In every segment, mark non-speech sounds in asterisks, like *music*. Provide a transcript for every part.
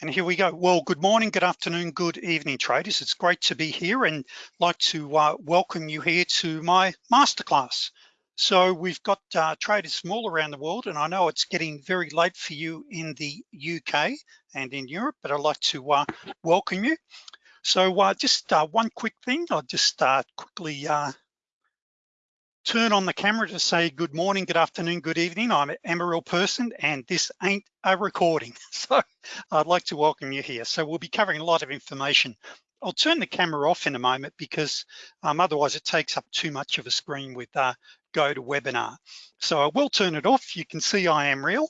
And here we go. Well, good morning, good afternoon, good evening, traders. It's great to be here and like to uh, welcome you here to my masterclass. So we've got uh, traders from all around the world, and I know it's getting very late for you in the UK and in Europe, but I'd like to uh, welcome you. So uh, just uh, one quick thing, I'll just uh, quickly turn on the camera to say good morning, good afternoon, good evening. I'm a real person and this ain't a recording. *laughs* So I'd like to welcome you here. So we'll be covering a lot of information. I'll turn the camera off in a moment because um, otherwise it takes up too much of a screen with uh, GoToWebinar. So I will turn it off. You can see I am real.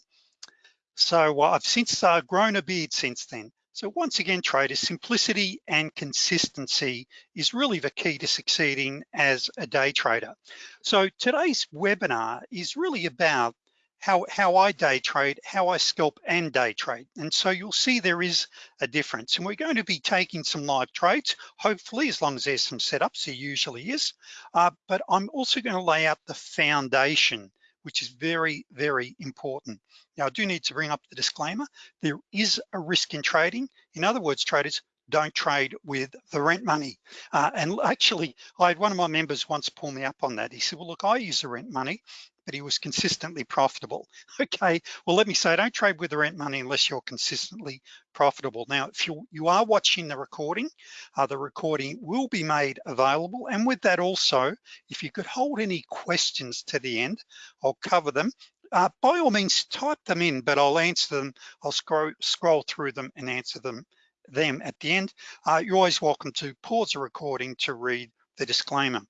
So uh, I've since uh, grown a beard since then. So once again, traders, simplicity and consistency is really the key to succeeding as a day trader. So today's webinar is really about how, how I day trade, how I scalp and day trade. And so you'll see there is a difference. And we're going to be taking some live trades, hopefully, as long as there's some setups, there usually is. Uh, but I'm also gonna lay out the foundation which is very, very important. Now, I do need to bring up the disclaimer. There is a risk in trading. In other words, traders, don't trade with the rent money. Uh, and actually, I had one of my members once pull me up on that. He said, well, look, I use the rent money but he was consistently profitable. *laughs* Okay, well, let me say, don't trade with the rent money unless you're consistently profitable. Now, if you, you are watching the recording, uh, the recording will be made available. And with that also, if you could hold any questions to the end, I'll cover them. Uh, by all means, type them in, but I'll answer them. I'll scroll, scroll through them and answer them them at the end. Uh, you're always welcome to pause the recording to read the disclaimer.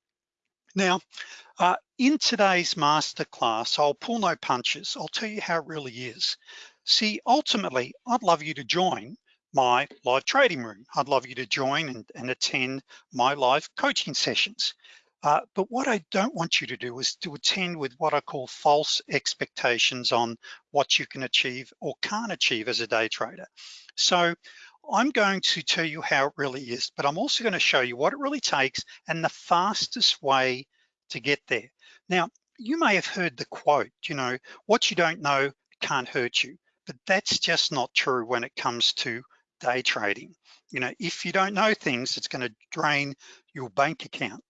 Now, uh, in today's masterclass, I'll pull no punches. I'll tell you how it really is. See, ultimately, I'd love you to join my live trading room. I'd love you to join and, and attend my live coaching sessions. Uh, but what I don't want you to do is to attend with what I call false expectations on what you can achieve or can't achieve as a day trader. So I'm going to tell you how it really is, but I'm also gonna show you what it really takes and the fastest way to get there. Now, you may have heard the quote, you know, what you don't know can't hurt you, but that's just not true when it comes to day trading. You know, if you don't know things, it's gonna drain your bank account.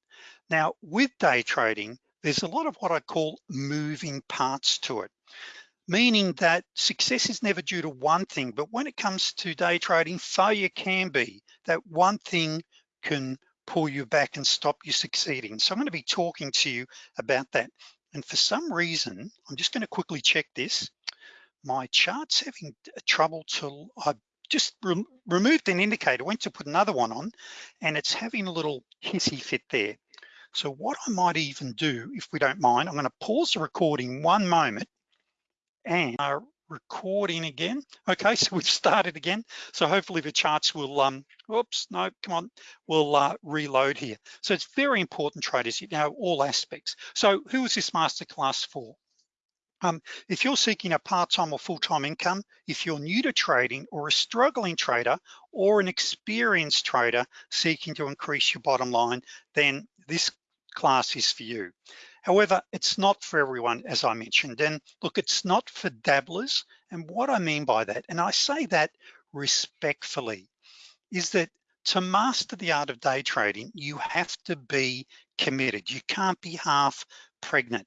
Now, with day trading, there's a lot of what I call moving parts to it meaning that success is never due to one thing, but when it comes to day trading, failure can be. That one thing can pull you back and stop you succeeding. So I'm gonna be talking to you about that. And for some reason, I'm just gonna quickly check this. My chart's having trouble to, I just re removed an indicator, went to put another one on, and it's having a little hissy fit there. So what I might even do, if we don't mind, I'm gonna pause the recording one moment and uh, recording again. Okay, *laughs* so we've started again. So hopefully the charts will, um, oops, no, come on, we'll uh, reload here. So it's very important traders, you know, all aspects. So who is this masterclass for? Um, if you're seeking a part-time or full-time income, if you're new to trading or a struggling trader or an experienced trader seeking to increase your bottom line, then this class is for you. However, it's not for everyone, as I mentioned. And look, it's not for dabblers. And what I mean by that, and I say that respectfully, is that to master the art of day trading, you have to be committed. You can't be half pregnant.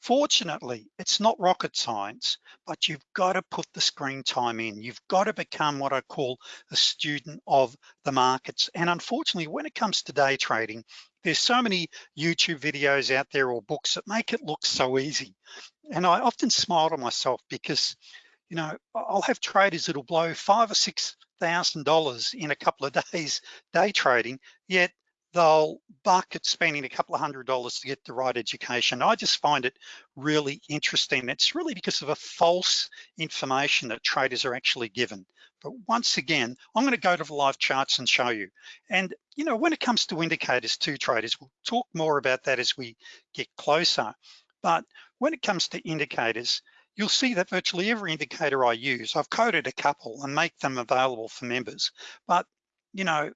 Fortunately, it's not rocket science, but you've got to put the screen time in. You've got to become what I call a student of the markets. And unfortunately, when it comes to day trading, there's so many YouTube videos out there or books that make it look so easy. And I often smile to myself because, you know, I'll have traders that'll blow five or six thousand dollars in a couple of *laughs* days day trading, yet they'll buck at spending a couple of hundred dollars to get the right education. I just find it really interesting. It's really because of a false information that traders are actually given. But once again, I'm gonna go to the live charts and show you. And you know, when it comes to indicators too, traders, we'll talk more about that as we get closer. But when it comes to indicators, you'll see that virtually every indicator I use, I've coded a couple and make them available for members. But you know,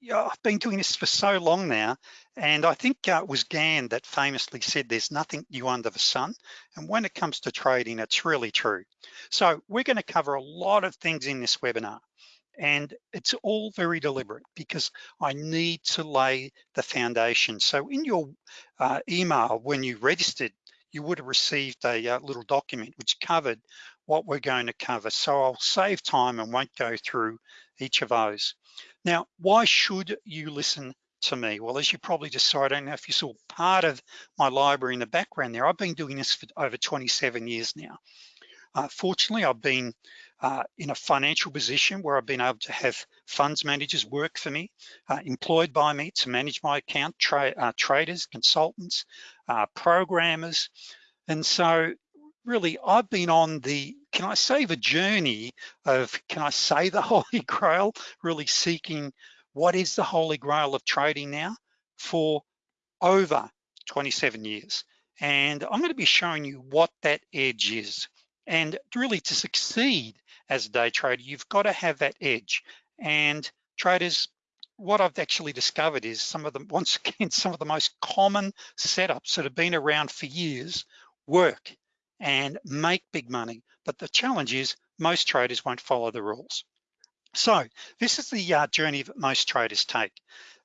yeah, I've been doing this for so long now, and I think uh, it was Gann that famously said there's nothing new under the sun. And when it comes to trading, it's really true. So we're gonna cover a lot of things in this webinar. And it's all very deliberate because I need to lay the foundation. So in your uh, email, when you registered, you would have received a uh, little document which covered what we're going to cover. So I'll save time and won't go through each of those. Now, why should you listen to me? Well, as you probably just saw, I don't know if you saw part of my library in the background there. I've been doing this for over 27 years now. Uh, fortunately, I've been uh, in a financial position where I've been able to have funds managers work for me, uh, employed by me to manage my account, tra uh, traders, consultants, uh, programmers. And so really I've been on the, can I say the journey of, can I say the *laughs* Holy Grail, really seeking what is the Holy Grail of trading now for over 27 years. And I'm gonna be showing you what that edge is. And really to succeed as a day trader, you've got to have that edge. And traders, what I've actually discovered is some of the, *laughs* once again, some of the most common setups that have been around for years work and make big money. But the challenge is most traders won't follow the rules. So this is the uh, journey that most traders take.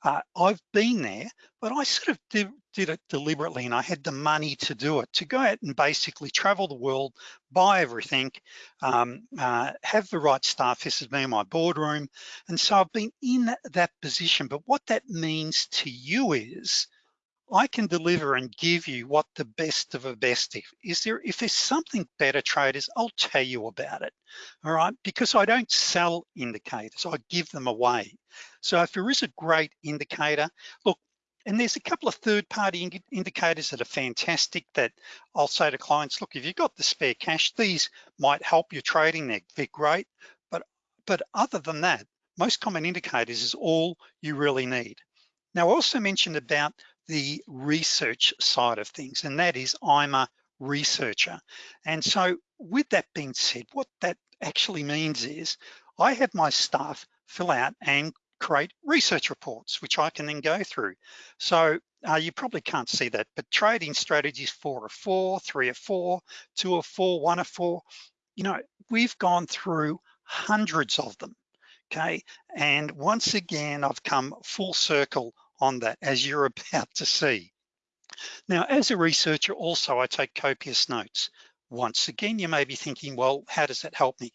Uh, I've been there, but I sort of did, did, it deliberately and I had the money to do it, to go out and basically travel the world, buy everything, um, uh, have the right staff. This is me in my boardroom. And so I've been in that, that position, but what that means to you is I can deliver and give you what the best of the best if is there if there's something better traders I'll tell you about it all right? Because I don't sell indicators I give them away. So if there is a great indicator look and there's a couple of third-party indicators that are fantastic that I'll say to clients look if you've got the spare cash these might help your trading. They're, they're great. But but other than that most common indicators is all you really need. Now I also mentioned about the research side of things, and that is I'm a researcher. And so with that being said, what that actually means is I have my staff fill out and create research reports, which I can then go through. So uh, you probably can't see that, but trading strategies four or four, three or four, two or four, one or four, you know, we've gone through hundreds of them, okay? And once again, I've come full circle on that as you're *laughs* about to see. Now, as a researcher also, I take copious notes. Once again, you may be thinking, well, how does that help me?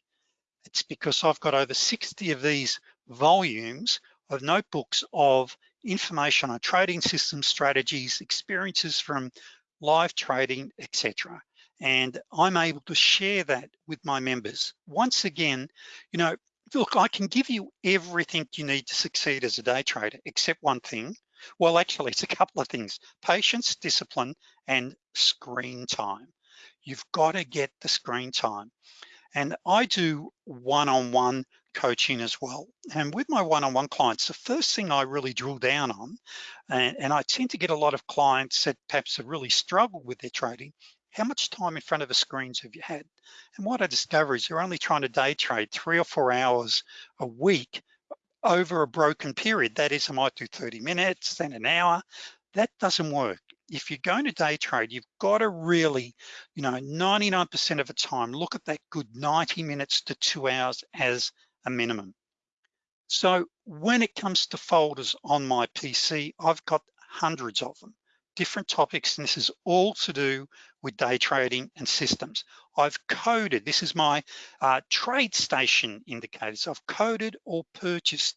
It's because I've got over 60 of these volumes of notebooks of information on trading system strategies, experiences from live trading, etc. And I'm able to share that with my members. Once again, you know, look, I can give you everything you need to succeed as a day trader, except one thing. Well, actually, it's a couple of things, patience, discipline, and screen time. You've got to get the screen time. And I do one-on-one -on -one coaching as well. And with my one-on-one -on -one clients, the first thing I really drill down on, and, and I tend to get a lot of clients that perhaps have really struggled with their trading, how much time in front of the screens have you had? And what I discover is you're only trying to day trade three or four hours a week over a broken period. That is, I might do 30 minutes, then an hour. That doesn't work. If you're going to day trade, you've got to really, you know, 99% of the time, look at that good 90 minutes to two hours as a minimum. So when it comes to folders on my PC, I've got hundreds of them different topics, and this is all to do with day trading and systems. I've coded, this is my uh, TradeStation indicators. I've coded or purchased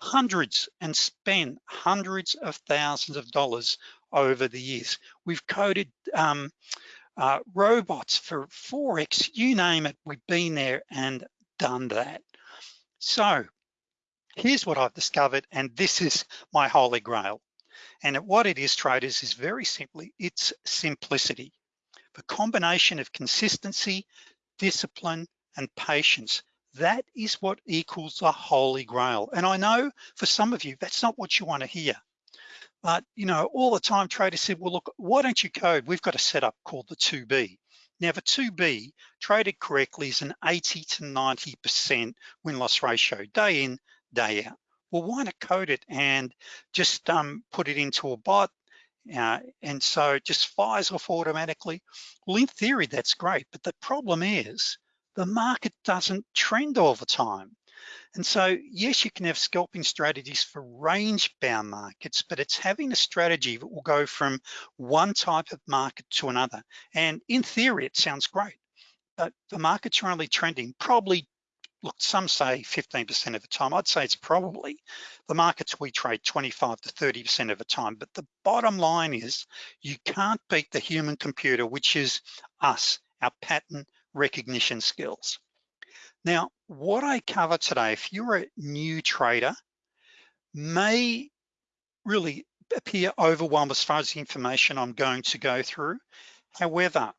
hundreds and spent hundreds of thousands of dollars over the years. We've coded um, uh, robots for Forex, you name it, we've been there and done that. So here's what I've discovered, and this is my holy grail. And what it is, traders, is very simply, it's simplicity. The combination of consistency, discipline, and patience, that is what equals the holy grail. And I know for some of you, that's not what you wanna hear. But you know, all the time traders said, well, look, why don't you code? We've got a setup called the 2B. Now the 2B, traded correctly, is an 80 to 90% win-loss ratio, day in, day out. Well, why not code it and just um, put it into a bot uh, and so it just fires off automatically. Well, in theory, that's great, but the problem is the market doesn't trend all the time. And so, yes, you can have scalping strategies for range bound markets, but it's having a strategy that will go from one type of market to another. And in theory, it sounds great, but the markets are only trending probably look, some say 15% of the time. I'd say it's probably the markets we trade 25 to 30% of the time. But the bottom line is you can't beat the human computer, which is us, our pattern recognition skills. Now, what I cover today, if you're a new trader, may really appear overwhelmed as far as the information I'm going to go through. However,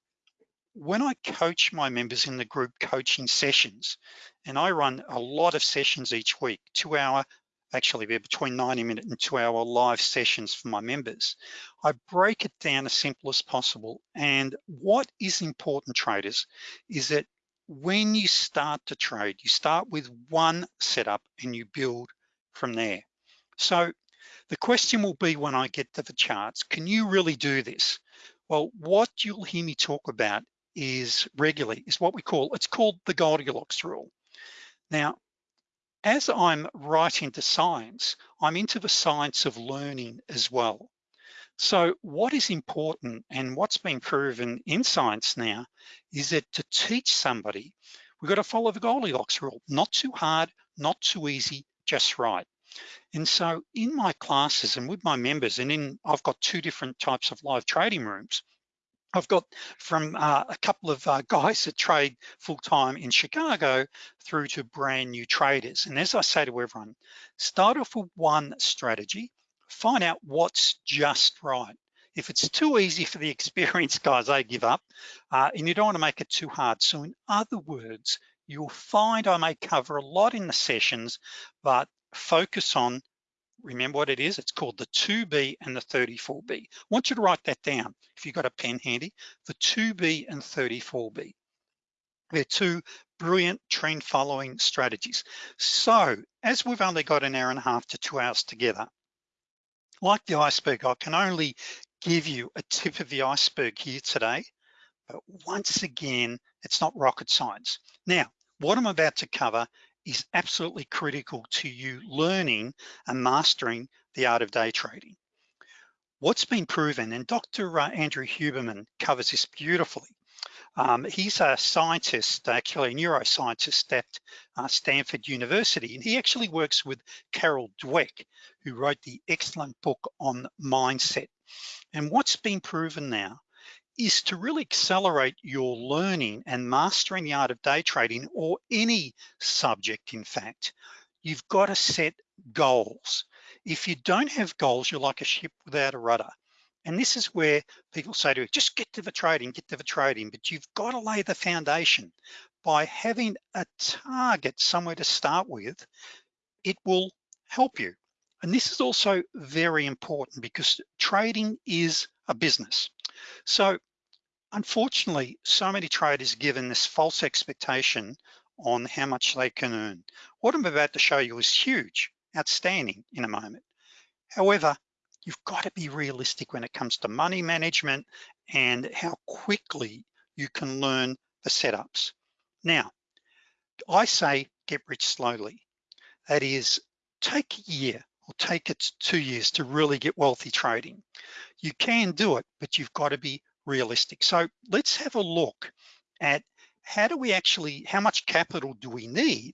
when I coach my members in the group coaching sessions, and I run a lot of sessions each week, two hour, actually they're between 90 minute and two hour live sessions for my members. I break it down as simple as possible. And what is important traders is that when you start to trade, you start with one setup and you build from there. So the question will be when I get to the charts, can you really do this? Well, what you'll hear me talk about is regularly, is what we call, it's called the Goldilocks rule. Now, as I'm right into science, I'm into the science of learning as well. So what is important and what's been proven in science now is that to teach somebody, we've got to follow the Goldilocks rule, not too hard, not too easy, just right. And so in my classes and with my members, and in I've got two different types of live trading rooms. I've got from uh, a couple of uh, guys that trade full-time in Chicago through to brand new traders. And as I say to everyone, start off with one strategy, find out what's just right. If it's too easy for the *laughs* experienced guys, they give up, uh, and you don't wanna make it too hard. So in other words, you'll find I may cover a lot in the sessions, but focus on remember what it is? It's called the 2B and the 34B. I want you to write that down if you've got a pen handy, the 2B and 34B. They're two brilliant trend following strategies. So as we've only got an hour and a half to two hours together, like the iceberg, I can only give you a tip of the iceberg here today, but once again, it's not rocket science. Now, what I'm about to cover is absolutely critical to you learning and mastering the art of day trading. What's been proven, and Dr. Uh, Andrew Huberman covers this beautifully. Um, he's a scientist, actually a neuroscientist at uh, Stanford University, and he actually works with Carol Dweck, who wrote the excellent book on mindset. And what's been proven now is to really accelerate your learning and mastering the art of day trading or any subject, in fact, you've got to set goals. If you don't have goals, you're like a ship without a rudder. And this is where people say to you, just get to the trading, get to the trading, but you've got to lay the foundation. By having a target somewhere to start with, it will help you. And this is also very important because trading is a business. So unfortunately, so many traders given this false expectation on how much they can earn. What I'm about to show you is huge, outstanding in a moment. However, you've got to be realistic when it comes to money management and how quickly you can learn the setups. Now, I say get rich slowly. That is, take a year or take it two years to really get wealthy trading. You can do it, but you've got to be realistic. So let's have a look at how do we actually, how much capital do we need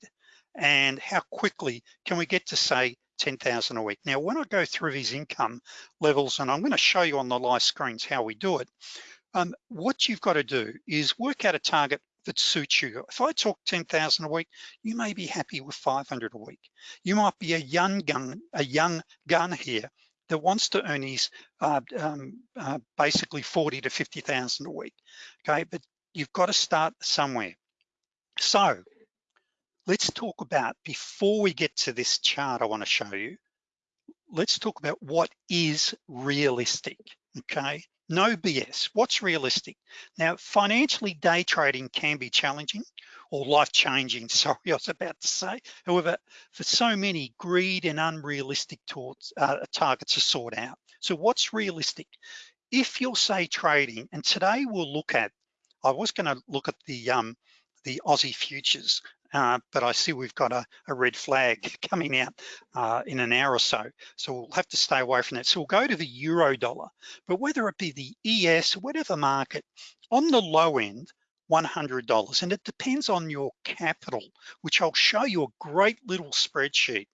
and how quickly can we get to say 10,000 a week. Now, when I go through these income levels, and I'm gonna show you on the live screens how we do it, um, what you've got to do is work out a target that suits you. If I talk 10,000 a week, you may be happy with 500 a week. You might be a young gun, a young gun here that wants to earn his uh, um, uh, basically 40 to 50,000 a week, okay? But you've got to start somewhere. So let's talk about, before we get to this chart I wanna show you, let's talk about what is realistic, okay? No BS, what's realistic? Now, financially day trading can be challenging or life-changing, *laughs* sorry, I was about to say. However, for so many, greed and unrealistic towards, uh, targets are sought out. So what's realistic? If you're say trading, and today we'll look at, I was gonna look at the um, the Aussie futures, uh, but I see we've got a, a red flag *laughs* coming out uh, in an hour or so. So we'll have to stay away from that. So we'll go to the euro dollar, but whether it be the ES, or whatever market, on the low end, $100. And it depends on your capital, which I'll show you a great little spreadsheet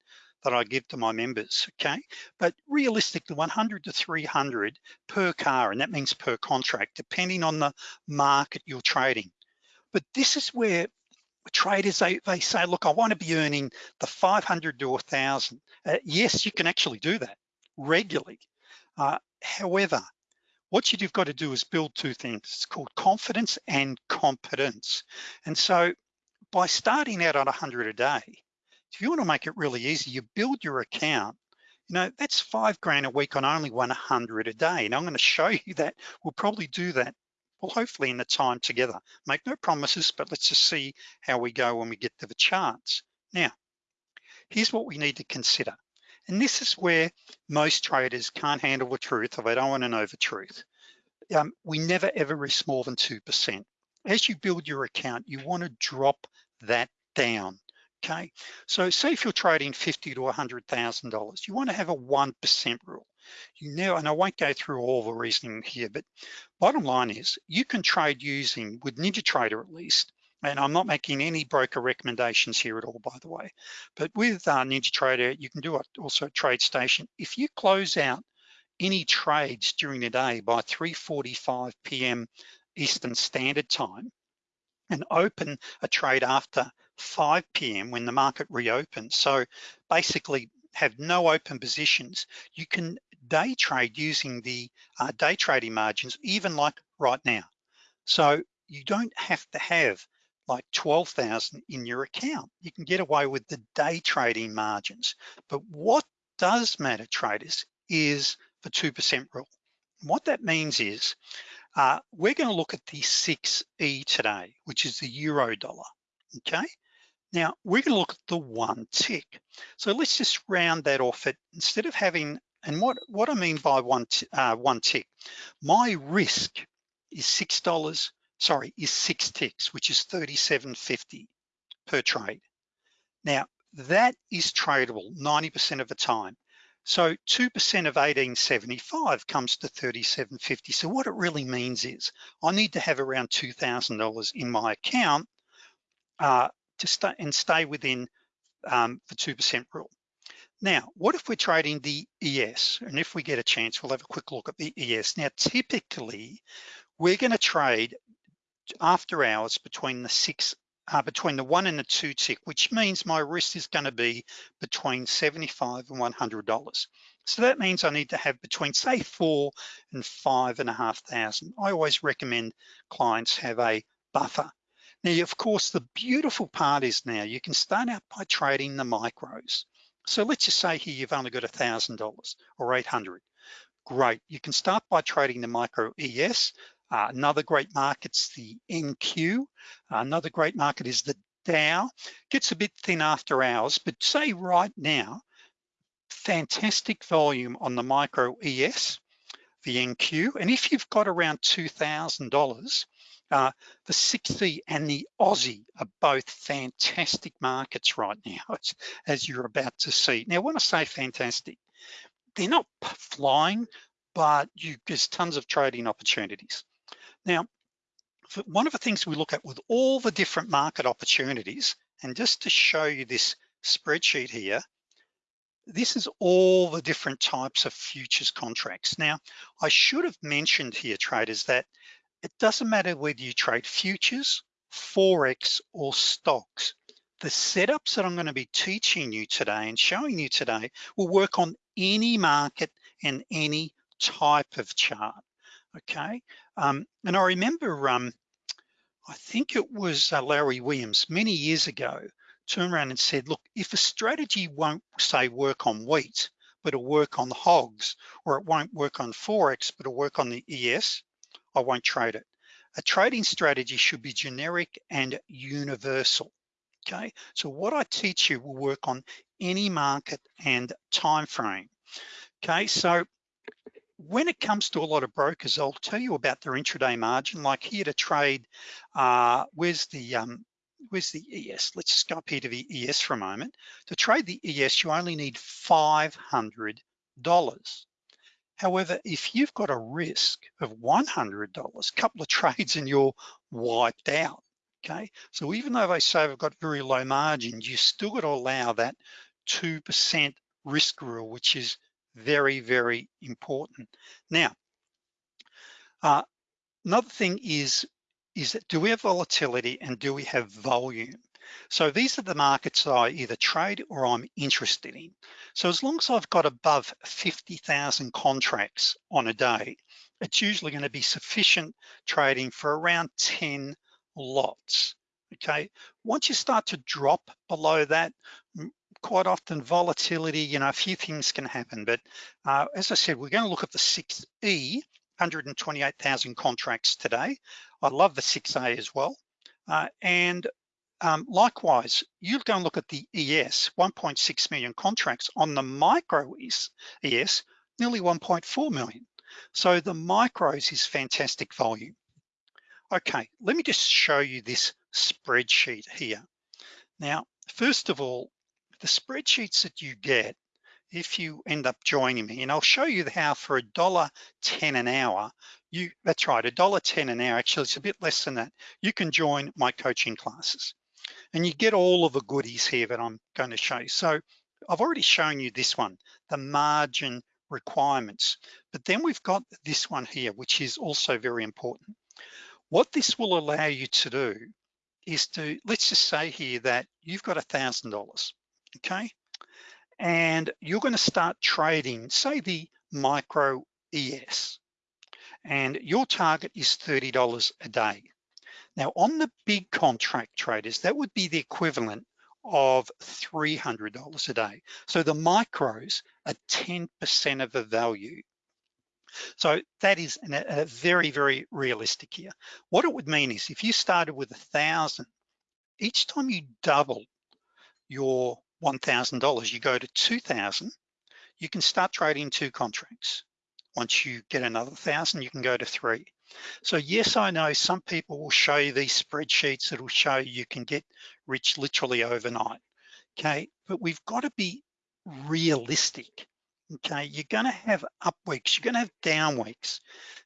that I give to my members, okay? But realistically, 100 to 300 per car, and that means per contract, depending on the market you're trading. But this is where traders, they, they say, look, I wanna be earning the 500 to 1,000. Uh, yes, you can actually do that regularly. Uh, however, what you've got to do is build two things. It's called confidence and competence. And so by starting out on 100 a day, if you wanna make it really easy, you build your account, you know, that's five grand a week on only 100 a day. And I'm gonna show you that, we'll probably do that well, hopefully in the time together. Make no promises, but let's just see how we go when we get to the charts. Now, here's what we need to consider. And this is where most traders can't handle the truth or they don't wanna know the truth. Um, we never ever risk more than 2%. As you build your account, you wanna drop that down, okay? So say if you're trading 50 to $100,000, you wanna have a 1% rule. You know, and I won't go through all the reasoning here, but bottom line is you can trade using, with NinjaTrader at least, and I'm not making any broker recommendations here at all, by the way, but with uh, NinjaTrader, you can do it also at TradeStation. If you close out any trades during the day by 3.45 p.m. Eastern Standard Time and open a trade after 5 p.m. when the market reopens. So basically have no open positions, you can day trade using the uh, day trading margins, even like right now. So you don't have to have like 12,000 in your account. You can get away with the day trading margins. But what does matter traders is the 2% rule. What that means is uh, we're gonna look at the 6E today, which is the euro dollar, okay? Now we're gonna look at the one tick. So let's just round that off at, instead of having and what, what I mean by one, uh, one tick, my risk is $6, sorry, is six ticks, which is 37.50 per trade. Now, that is tradable 90% of the time. So 2% of 1875 comes to 37.50. So what it really means is I need to have around $2,000 in my account uh, to stay and stay within um, the 2% rule. Now, what if we're trading the ES? And if we get a chance, we'll have a quick look at the ES. Now, typically, we're gonna trade after hours between the six, uh, between the one and the two tick, which means my risk is gonna be between 75 and $100. So that means I need to have between say four and five and a half thousand. I always recommend clients have a buffer. Now, of course, the beautiful part is now you can start out by trading the micros. So let's just say here you've only got $1,000 or 800. Great, you can start by trading the micro ES. Uh, another great market's the NQ. Uh, another great market is the Dow. Gets a bit thin after hours, but say right now, fantastic volume on the micro ES, the NQ. And if you've got around $2,000, uh, the 6E and the Aussie are both fantastic markets right now, *laughs* as you're about to see. Now, when I say fantastic, they're not flying, but you, there's tons of trading opportunities. Now, one of the things we look at with all the different market opportunities, and just to show you this spreadsheet here, this is all the different types of futures contracts. Now, I should have mentioned here, traders, that it doesn't matter whether you trade futures, Forex, or stocks. The setups that I'm gonna be teaching you today and showing you today will work on any market and any type of chart, okay? Um, and I remember, um, I think it was uh, Larry Williams many years ago, turned around and said, look, if a strategy won't say work on wheat, but it'll work on hogs, or it won't work on Forex, but it'll work on the ES, I won't trade it. A trading strategy should be generic and universal, okay? So what I teach you will work on any market and time frame, okay? So when it comes to a lot of brokers, I'll tell you about their intraday margin, like here to trade, uh, where's the um, where's the ES? Let's just go up here to the ES for a moment. To trade the ES, you only need $500. However, if you've got a risk of $100, a couple of *laughs* trades and you're wiped out, okay? So even though they say they've got very low margins, you still got to allow that 2% risk rule, which is very, very important. Now, uh, another thing is is that do we have volatility and do we have volume? So these are the markets that I either trade or I'm interested in. So as long as I've got above 50,000 contracts on a day, it's usually gonna be sufficient trading for around 10 lots, okay? Once you start to drop below that, quite often volatility, you know, a few things can happen, but uh, as I said, we're gonna look at the 6E, 128,000 contracts today. I love the 6A as well. Uh, and um, likewise, you go and look at the ES, 1.6 million contracts on the micro ES, ES nearly 1.4 million. So the micros is fantastic volume. Okay, let me just show you this spreadsheet here. Now, first of all, the spreadsheets that you get if you end up joining me and I'll show you how for a dollar 10 an hour you that's right a dollar 10 an hour actually it's a bit less than that you can join my coaching classes and you get all of the goodies here that I'm going to show you. So I've already shown you this one the margin requirements but then we've got this one here which is also very important. What this will allow you to do is to let's just say here that you've got a thousand dollars okay? And you're gonna start trading, say the micro ES, and your target is $30 a day. Now on the big contract traders, that would be the equivalent of $300 a day. So the micros are 10% of the value. So that is an, a very, very realistic here. What it would mean is if you started with a thousand, each time you double your $1,000, you go to 2,000, you can start trading two contracts. Once you get another thousand, you can go to three. So yes, I know some people will show you these spreadsheets that will show you can get rich literally overnight, okay? But we've got to be realistic, okay? You're gonna have up weeks, you're gonna have down weeks.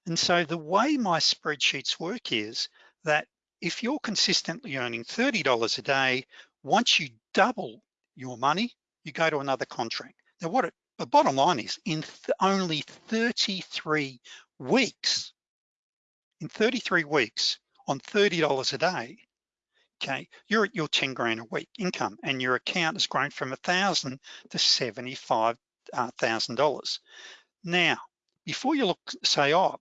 And so the way my spreadsheets work is that if you're consistently earning $30 a day, once you double your money, you go to another contract. Now what it, the bottom line is in th only 33 weeks, in 33 weeks on $30 a day, okay, you're at your 10 grand a week income and your account has grown from a thousand to $75,000. Uh, now, before you look, say, oh,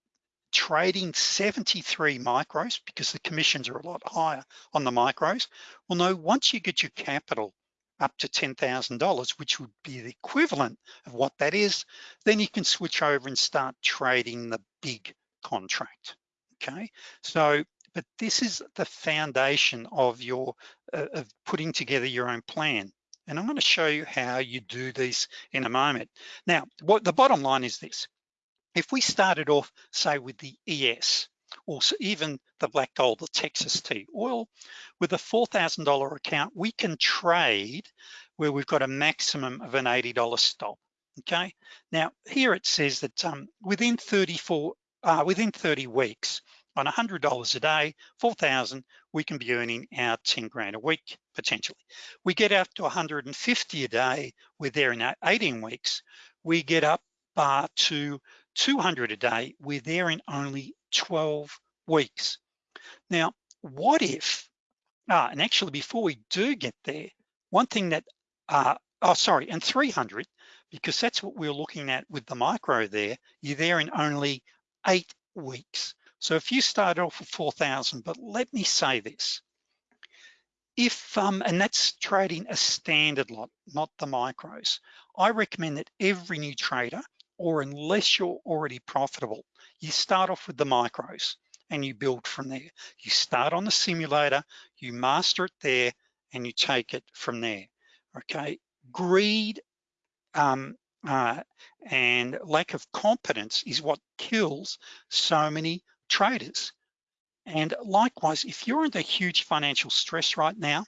trading 73 micros because the commissions are a lot higher on the micros. Well, no, once you get your capital up to $10,000, which would be the equivalent of what that is, then you can switch over and start trading the big contract, okay? So, but this is the foundation of your, uh, of putting together your own plan. And I'm gonna show you how you do this in a moment. Now, what the bottom line is this. If we started off, say with the ES, or even the black gold, the Texas T oil, with a $4,000 account, we can trade where we've got a maximum of an $80 stop, okay? Now, here it says that um, within 34, uh, within 30 weeks, on $100 a day, 4,000, we can be earning our 10 grand a week, potentially. We get up to 150 a day, we're there in 18 weeks, we get up uh, to 200 a day, we're there in only 12 weeks. Now, what if, ah, and actually before we do get there, one thing that, uh, oh, sorry, and 300, because that's what we're looking at with the micro there, you're there in only eight weeks. So if you start off with 4,000, but let me say this, if, um, and that's trading a standard lot, not the micros. I recommend that every new trader, or unless you're already profitable, you start off with the micros and you build from there. You start on the simulator, you master it there, and you take it from there, okay? Greed um, uh, and lack of competence is what kills so many traders. And likewise, if you're under huge financial stress right now,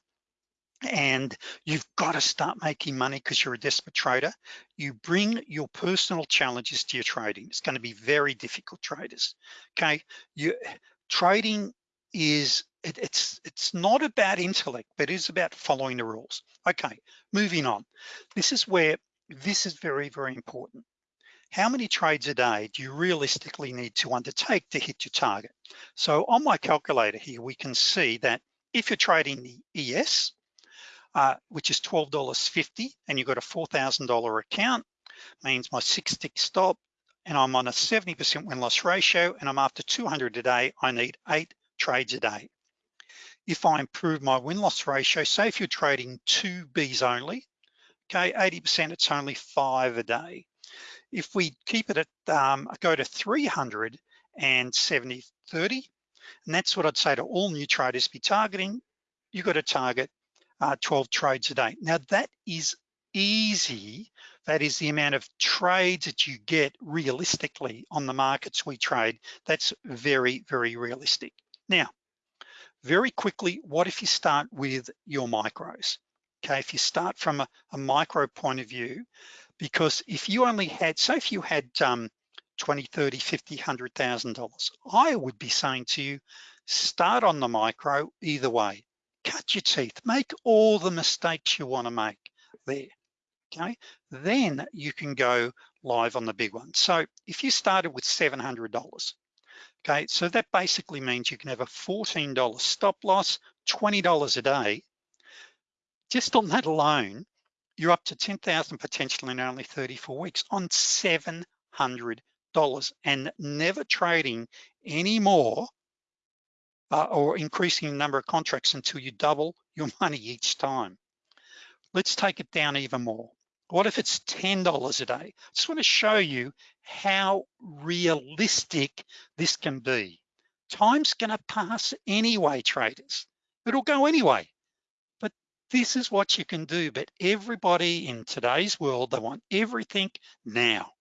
and you've got to start making money because you're a desperate trader, you bring your personal challenges to your trading. It's going to be very difficult traders, okay? You Trading is, it, it's, it's not about intellect, but it is about following the rules. Okay, moving on. This is where, this is very, very important. How many trades a day do you realistically need to undertake to hit your target? So on my calculator here, we can see that if you're trading the ES, uh, which is $12.50 and you've got a $4,000 account, means my six tick stop and I'm on a 70% win-loss ratio and I'm after 200 a day, I need eight trades a day. If I improve my win-loss ratio, say if you're trading two Bs only, okay, 80% it's only five a day. If we keep it at, um, go to 370, and 70, 30, and that's what I'd say to all new traders be targeting, you've got to target uh, 12 trades a day. Now that is easy. That is the amount of trades that you get realistically on the markets we trade. That's very, very realistic. Now, very quickly, what if you start with your micros? Okay, if you start from a, a micro point of view, because if you only had, say if you had um, 20, 30, 50, $100,000, I would be saying to you, start on the micro either way cut your teeth, make all the mistakes you wanna make there, okay? Then you can go live on the big one. So if you started with $700, okay, so that basically means you can have a $14 stop loss, $20 a day. Just on that alone, you're up to 10,000 potential in only 34 weeks on $700 and never trading any more uh, or increasing the number of contracts until you double your *laughs* money each time. Let's take it down even more. What if it's $10 a day? I just wanna show you how realistic this can be. Time's gonna pass anyway, traders. It'll go anyway. This is what you can do. But everybody in today's world, they want everything now.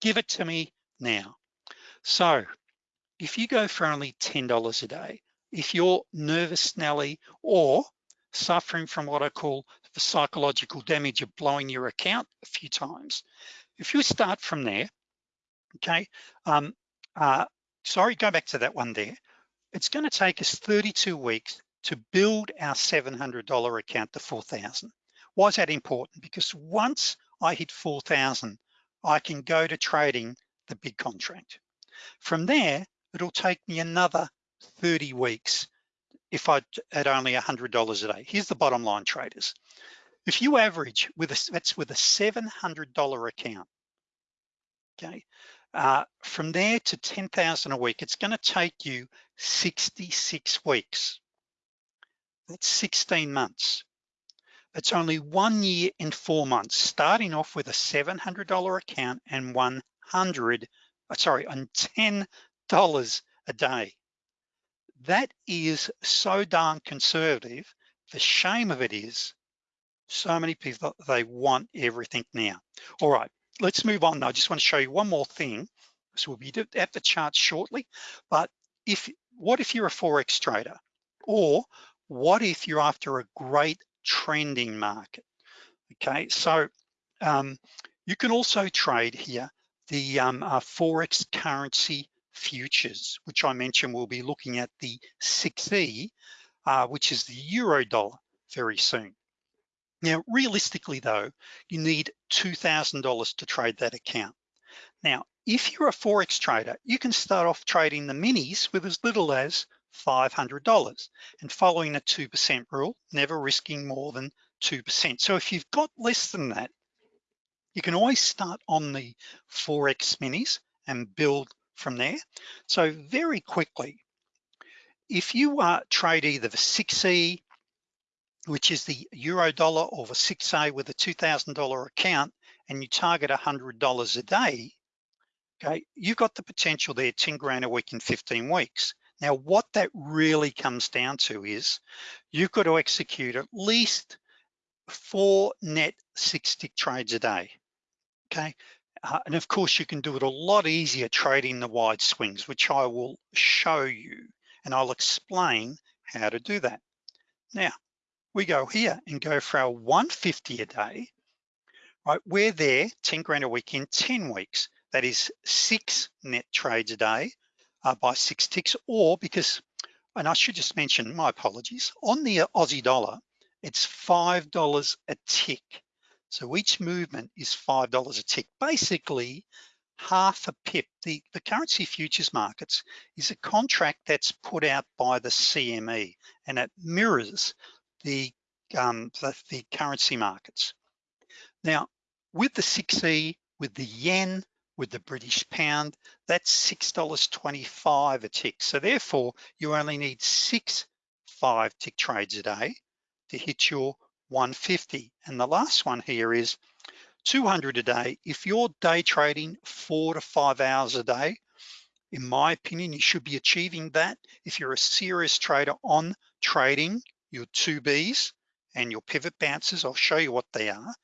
Give it to me now. So if you go for only $10 a day, if you're nervous Nelly or suffering from what I call the psychological damage of blowing your account a few times, if you start from there, okay, um, uh, sorry, go back to that one there. It's gonna take us 32 weeks to build our $700 account to 4,000. Why is that important? Because once I hit 4,000, I can go to trading the big contract. From there, it'll take me another 30 weeks if I had only $100 a day. Here's the bottom line traders. If you average with a, that's with a $700 account, okay? Uh, from there to 10,000 a week, it's gonna take you 66 weeks. That's 16 months. It's only one year and four months, starting off with a $700 account and 100, uh, sorry, and $10 a day. That is so darn conservative. The shame of it is so many people, they want everything now. All right, let's move on I just wanna show you one more thing. So we'll be at the chart shortly, but if what if you're a Forex trader? Or what if you're after a great trending market? Okay, so um, you can also trade here the um, uh, Forex currency futures, which I mentioned we'll be looking at the 6E, uh, which is the euro dollar very soon. Now, realistically though, you need $2,000 to trade that account. Now, if you're a Forex trader, you can start off trading the minis with as little as $500 and following a 2% rule, never risking more than 2%. So if you've got less than that, you can always start on the Forex minis and build from there. So very quickly, if you uh, trade either the 6E which is the euro dollar or the 6A with a $2,000 account and you target $100 a day, okay, you've got the potential there, 10 grand a week in 15 weeks. Now, what that really comes down to is you've got to execute at least four net six tick trades a day, okay? Uh, and of course, you can do it a lot easier trading the wide swings, which I will show you, and I'll explain how to do that. Now, we go here and go for our 150 a day, right? We're there 10 grand a week in 10 weeks. That is six net trades a day uh, by six ticks or because, and I should just mention, my apologies, on the Aussie dollar, it's $5 a tick. So each movement is $5 a tick. Basically, half a pip. The, the currency futures markets is a contract that's put out by the CME and it mirrors the, um, the, the currency markets. Now, with the 6E, with the yen, with the British pound, that's $6.25 a tick. So therefore, you only need six five tick trades a day to hit your 150. And the last one here is 200 a day. If you're day trading four to five hours a day, in my opinion, you should be achieving that. If you're a serious trader on trading, your two Bs and your pivot bounces, I'll show you what they are.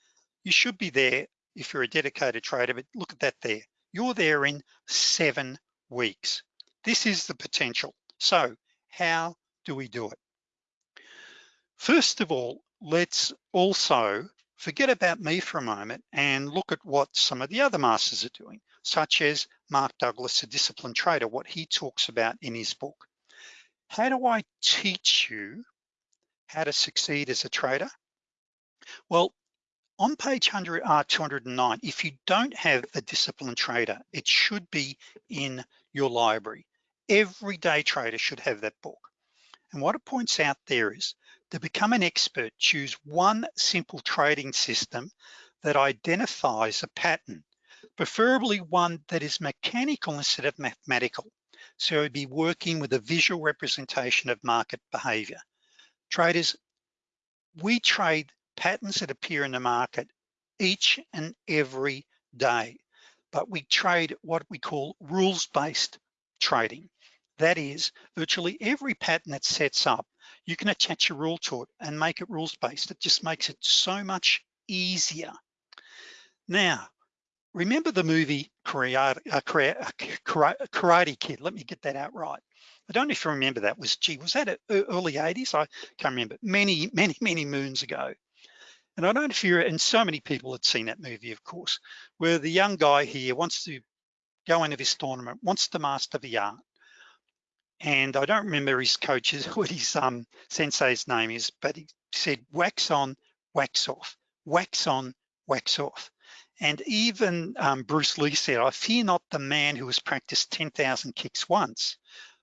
You should be there if you're a dedicated trader, but look at that there. You're there in seven weeks. This is the potential. So how do we do it? First of all, let's also forget about me for a moment and look at what some of the other masters are doing, such as Mark Douglas, a disciplined trader, what he talks about in his book. How do I teach you how to succeed as a trader? Well, on page 100, uh, 209, if you don't have a disciplined trader, it should be in your library. Every day trader should have that book. And what it points out there is to become an expert, choose one simple trading system that identifies a pattern, preferably one that is mechanical instead of mathematical. So it'd be working with a visual representation of market behavior. Traders, we trade patterns that appear in the market each and every day, but we trade what we call rules-based trading. That is, virtually every pattern that sets up, you can attach a rule to it and make it rules-based. It just makes it so much easier. Now, remember the movie Karate, uh, Karate Kid? Let me get that out right. I don't know if you remember that was, gee, was that early 80s? I can't remember, many, many, many moons ago. And I don't know you're, and so many people had seen that movie, of course, where the young guy here wants to go into this tournament, wants to master the art. And I don't remember his coach's, *laughs* what his um, sensei's name is, but he said, wax on, wax off, wax on, wax off. And even um, Bruce Lee said, I fear not the man who has practiced 10,000 kicks once,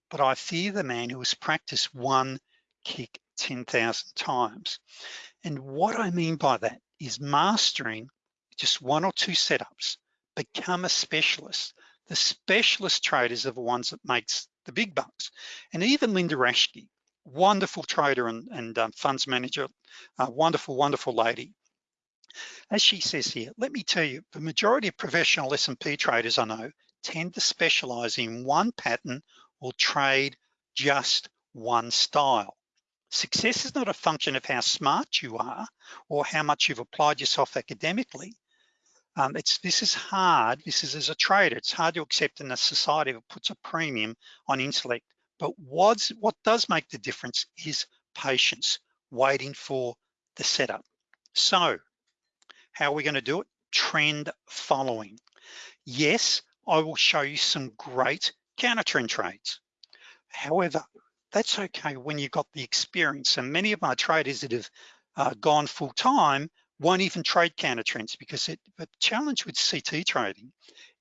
but I fear the man who has practiced one kick 10,000 times. And what I mean by that is mastering just one or two setups, become a specialist. The specialist traders are the ones that makes the big bucks. And even Linda Raschke, wonderful trader and, and um, funds manager, wonderful, wonderful lady. As she says here, let me tell you, the majority of professional S&P traders I know tend to specialize in one pattern or trade just one style. Success is not a function of how smart you are or how much you've applied yourself academically. Um, it's This is hard, this is as a trader, it's hard to accept in a society that puts a premium on intellect. But what's, what does make the difference is patience, waiting for the setup. So how are we gonna do it? Trend following. Yes, I will show you some great counter trend trades. However, that's okay when you've got the experience. And many of my traders that have uh, gone full time won't even trade counter trends because it, the challenge with CT trading,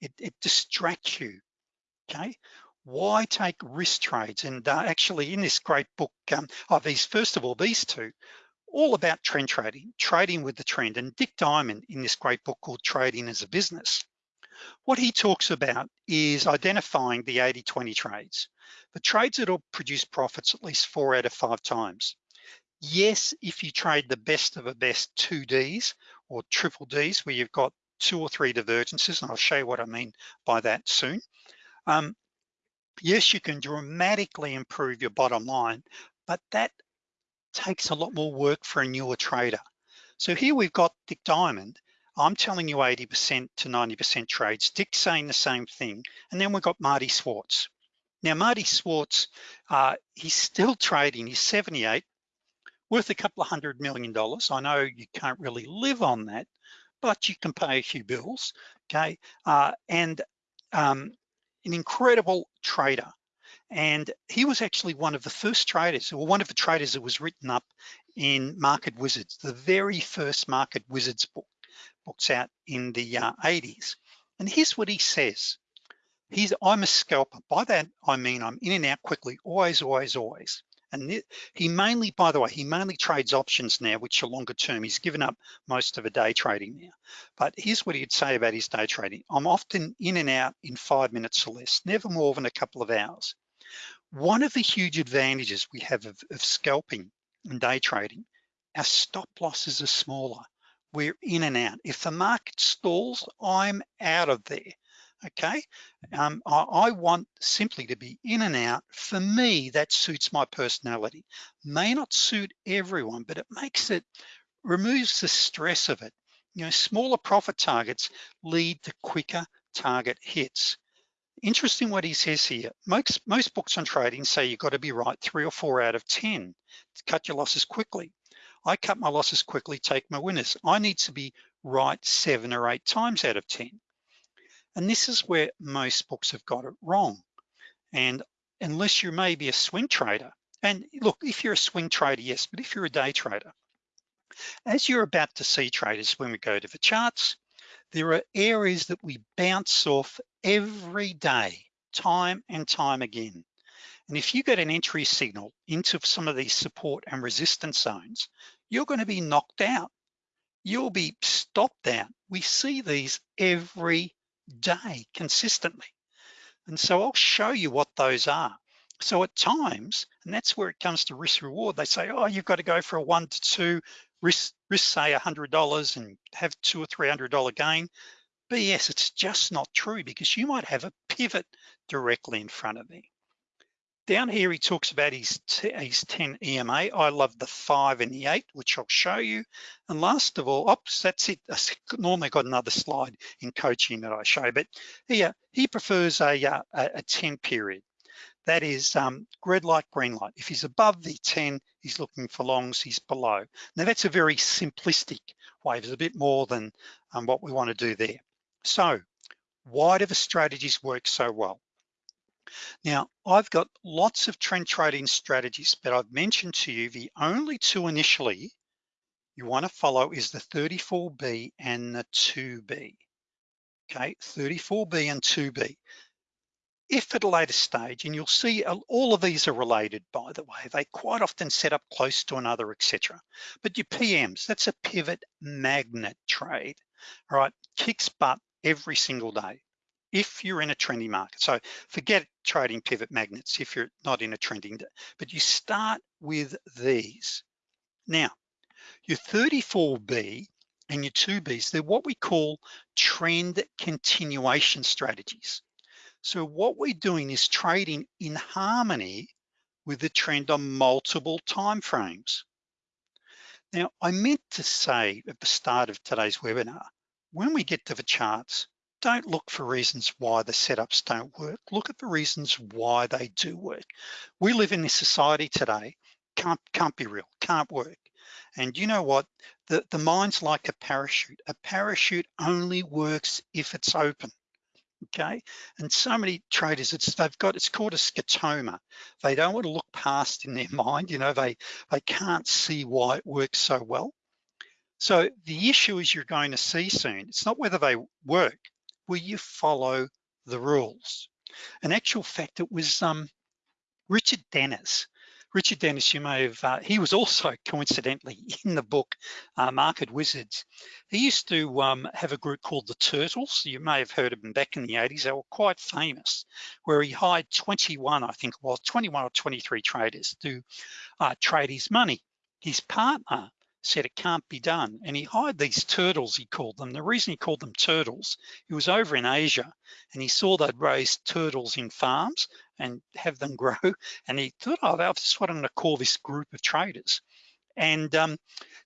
it, it distracts you, okay? Why take risk trades? And uh, actually in this great book, um, oh, these, first of all, these two, all about trend trading, trading with the trend. And Dick Diamond in this great book called Trading as a Business, what he talks about is identifying the 80-20 trades, the trades that will produce profits at least four out of five times. Yes, if you trade the best of the best two Ds or triple Ds where you've got two or three divergences, and I'll show you what I mean by that soon. Um, yes, you can dramatically improve your bottom line, but that takes a lot more work for a newer trader. So here we've got Dick Diamond. I'm telling you 80% to 90% trades. Dick's saying the same thing. And then we've got Marty Schwartz. Now, Marty Schwartz, uh, he's still trading, he's 78, worth a couple of hundred million dollars. I know you can't really live on that, but you can pay a few bills, okay? Uh, and um, an incredible trader. And he was actually one of the first traders, or one of the traders that was written up in Market Wizards, the very first Market Wizards book, books out in the uh, 80s. And here's what he says. He's, I'm a scalper. By that, I mean I'm in and out quickly, always, always, always. And he mainly, by the way, he mainly trades options now, which are longer term. He's given up most of a day trading now. But here's what he'd say about his day trading. I'm often in and out in five minutes or less, never more than a couple of hours. One of the huge advantages we have of, of scalping and day trading, our stop losses are smaller. We're in and out. If the market stalls, I'm out of there okay? Um, I, I, want simply to be in and out. For me, that suits my personality. May not suit everyone, but it makes it, removes the stress of it. You know, smaller profit targets lead to quicker target hits. Interesting what he says here. Most, most books on trading say you've got to be right three or four out of 10 to cut your losses quickly. I cut my losses quickly, take my winners. I need to be right seven or eight times out of 10. And this is where most books have got it wrong. And unless you're maybe a swing trader, and look, if you're a swing trader, yes, but if you're a day trader, as you're about to see traders when we go to the charts, there are areas that we bounce off every day, time and time again. And if you get an entry signal into some of these support and resistance zones, you're gonna be knocked out. You'll be stopped out. We see these every day consistently. And so I'll show you what those are. So at times, and that's where it comes to risk reward, they say, oh, you've got to go for a one to two, risk, risk say $100 and have two or $300 gain. BS, it's just not true because you might have a pivot directly in front of me. Down here, he talks about his, his 10 EMA. I love the five and the eight, which I'll show you. And last of all, oops, that's it. I normally got another slide in coaching that I show, but here, he prefers a, uh, a, a 10 period. That is um, red light, green light. If he's above the 10, he's looking for longs, he's below. Now that's a very simplistic way. There's a bit more than um, what we wanna do there. So why do the strategies work so well? Now, I've got lots of trend trading strategies, but I've mentioned to you the only two initially you wanna follow is the 34B and the 2B. Okay, 34B and 2B. If at a later stage, and you'll see all of these are related, by the way, they quite often set up close to another, etc. But your PMs, that's a pivot magnet trade, all right? Kicks butt every single day if you're in a trending market. So forget trading pivot magnets if you're not in a trending, but you start with these. Now, your 34B and your 2Bs, they're what we call trend continuation strategies. So what we're doing is trading in harmony with the trend on multiple time frames. Now, I meant to say at the start of today's webinar, when we get to the charts, don't look for reasons why the setups don't work. Look at the reasons why they do work. We live in this society today, can't, can't be real, can't work. And you know what? The, the mind's like a parachute. A parachute only works if it's open, okay? And so many traders, it's they've got, it's called a scotoma. They don't want to look past in their *laughs* mind, you know, they, they can't see why it works so well. So the issue is you're going to see soon, it's not whether they work, will you follow the rules? In actual fact, it was um, Richard Dennis. Richard Dennis, you may have, uh, he was also *laughs* coincidentally in the book uh, Market Wizards. He used to um, have a group called the Turtles. You may have heard of them back in the 80s. They were quite famous, where he hired 21, I think well, 21 or 23 traders to uh, trade his money. his partner said it can't be done. And he hired these turtles, he called them. The reason he called them turtles, he was over in Asia and he saw they'd raise turtles in farms and have them *laughs* grow. And he thought, oh, that's what I'm gonna call this group of traders. And um,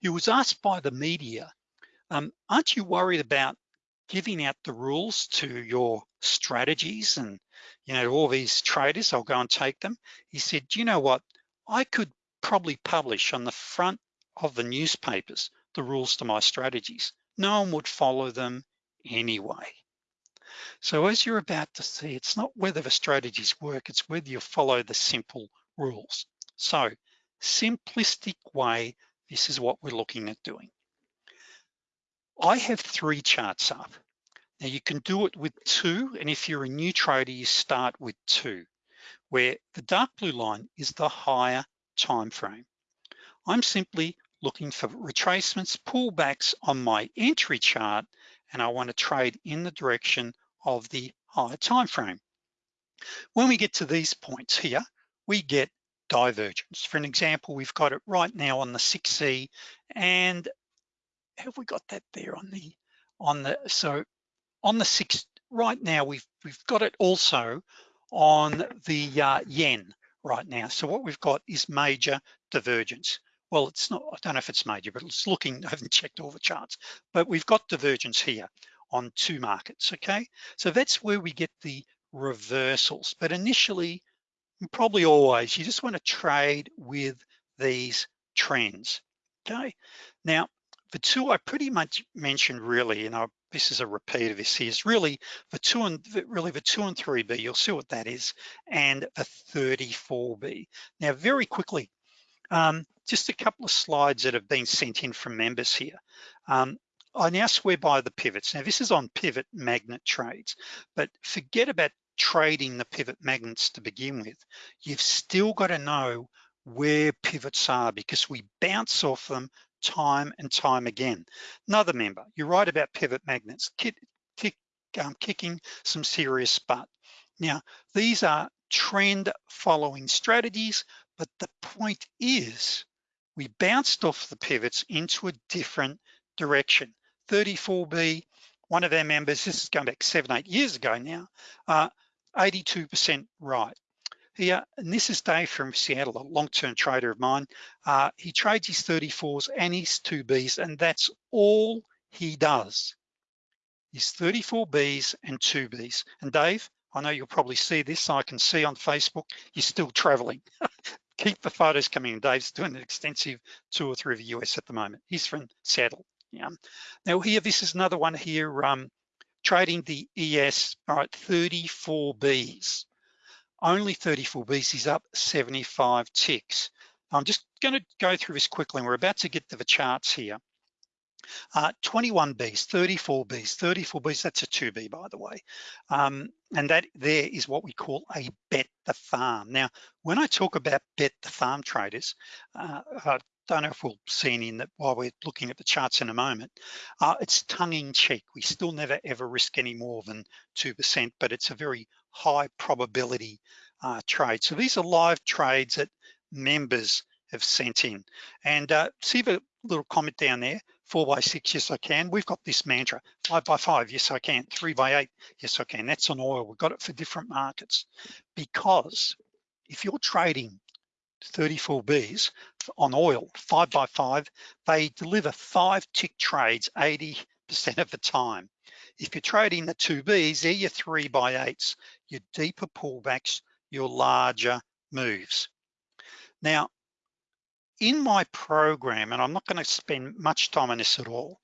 he was asked by the media, um, aren't you worried about giving out the rules to your strategies and you know all these traders i'll go and take them he said you know what i could probably publish on the front of the newspapers the rules to my strategies no one would follow them anyway so as you're about to see it's not whether the strategies work it's whether you follow the simple rules so simplistic way this is what we're looking at doing I have three charts up. Now you can do it with two, and if you're a new trader, you start with two, where the dark blue line is the higher time frame. I'm simply looking for retracements, pullbacks on my entry chart, and I wanna trade in the direction of the higher time frame. When we get to these points here, we get divergence. For an example, we've got it right now on the 6E and have we got that there on the on the so on the six right now we've we've got it also on the uh, yen right now so what we've got is major divergence well it's not I don't know if it's major but it's looking I haven't checked all the charts but we've got divergence here on two markets okay so that's where we get the reversals but initially probably always you just want to trade with these trends okay now the two I pretty much mentioned really, and I, this is a repeat of this here, is really the two and really the two and 3B, you'll see what that is, and the 34B. Now, very quickly, um, just a couple of slides that have been sent in from members here. Um, I now swear by the pivots. Now this is on pivot magnet trades, but forget about trading the pivot magnets to begin with. You've still got to know where pivots are because we bounce off them time and time again. Another member, you're right about pivot magnets, kick, kick, um, kicking some serious butt. Now, these are trend following strategies, but the point is we bounced off the pivots into a different direction. 34B, one of our members, this is going back seven, eight years ago now, 82% uh, right here, and this is Dave from Seattle, a long-term trader of mine. Uh, he trades his 34s and his 2Bs, and that's all he does, His 34Bs and 2Bs. And Dave, I know you'll probably see this, I can see on Facebook, you're still traveling. *laughs* Keep the photos coming. Dave's doing an extensive tour through the US at the moment. He's from Seattle. Yeah. Now here, this is another one here, um, trading the ES, all right, 34Bs only 34 Bs is up 75 ticks. I'm just gonna go through this quickly and we're about to get to the charts here. Uh, 21 Bs, 34 Bs, 34 Bs, that's a 2B by the way. Um, and that there is what we call a bet the farm. Now, when I talk about bet the farm traders, uh, I don't know if we'll see any in that while we're looking at the charts in a moment. Uh, it's tongue in cheek. We still never ever risk any more than 2%, but it's a very high probability uh, trade. So these are live trades that members have sent in. And uh, see the little comment down there, four by six, yes I can. We've got this mantra, five by five, yes I can. Three by eight, yes I can. That's on oil, we've got it for different markets. Because if you're trading 34 Bs on oil, five by five, they deliver five tick trades 80% of the time. If you're trading the two Bs, they're your three by eights, your deeper pullbacks, your larger moves. Now, in my program, and I'm not gonna spend much time on this at all,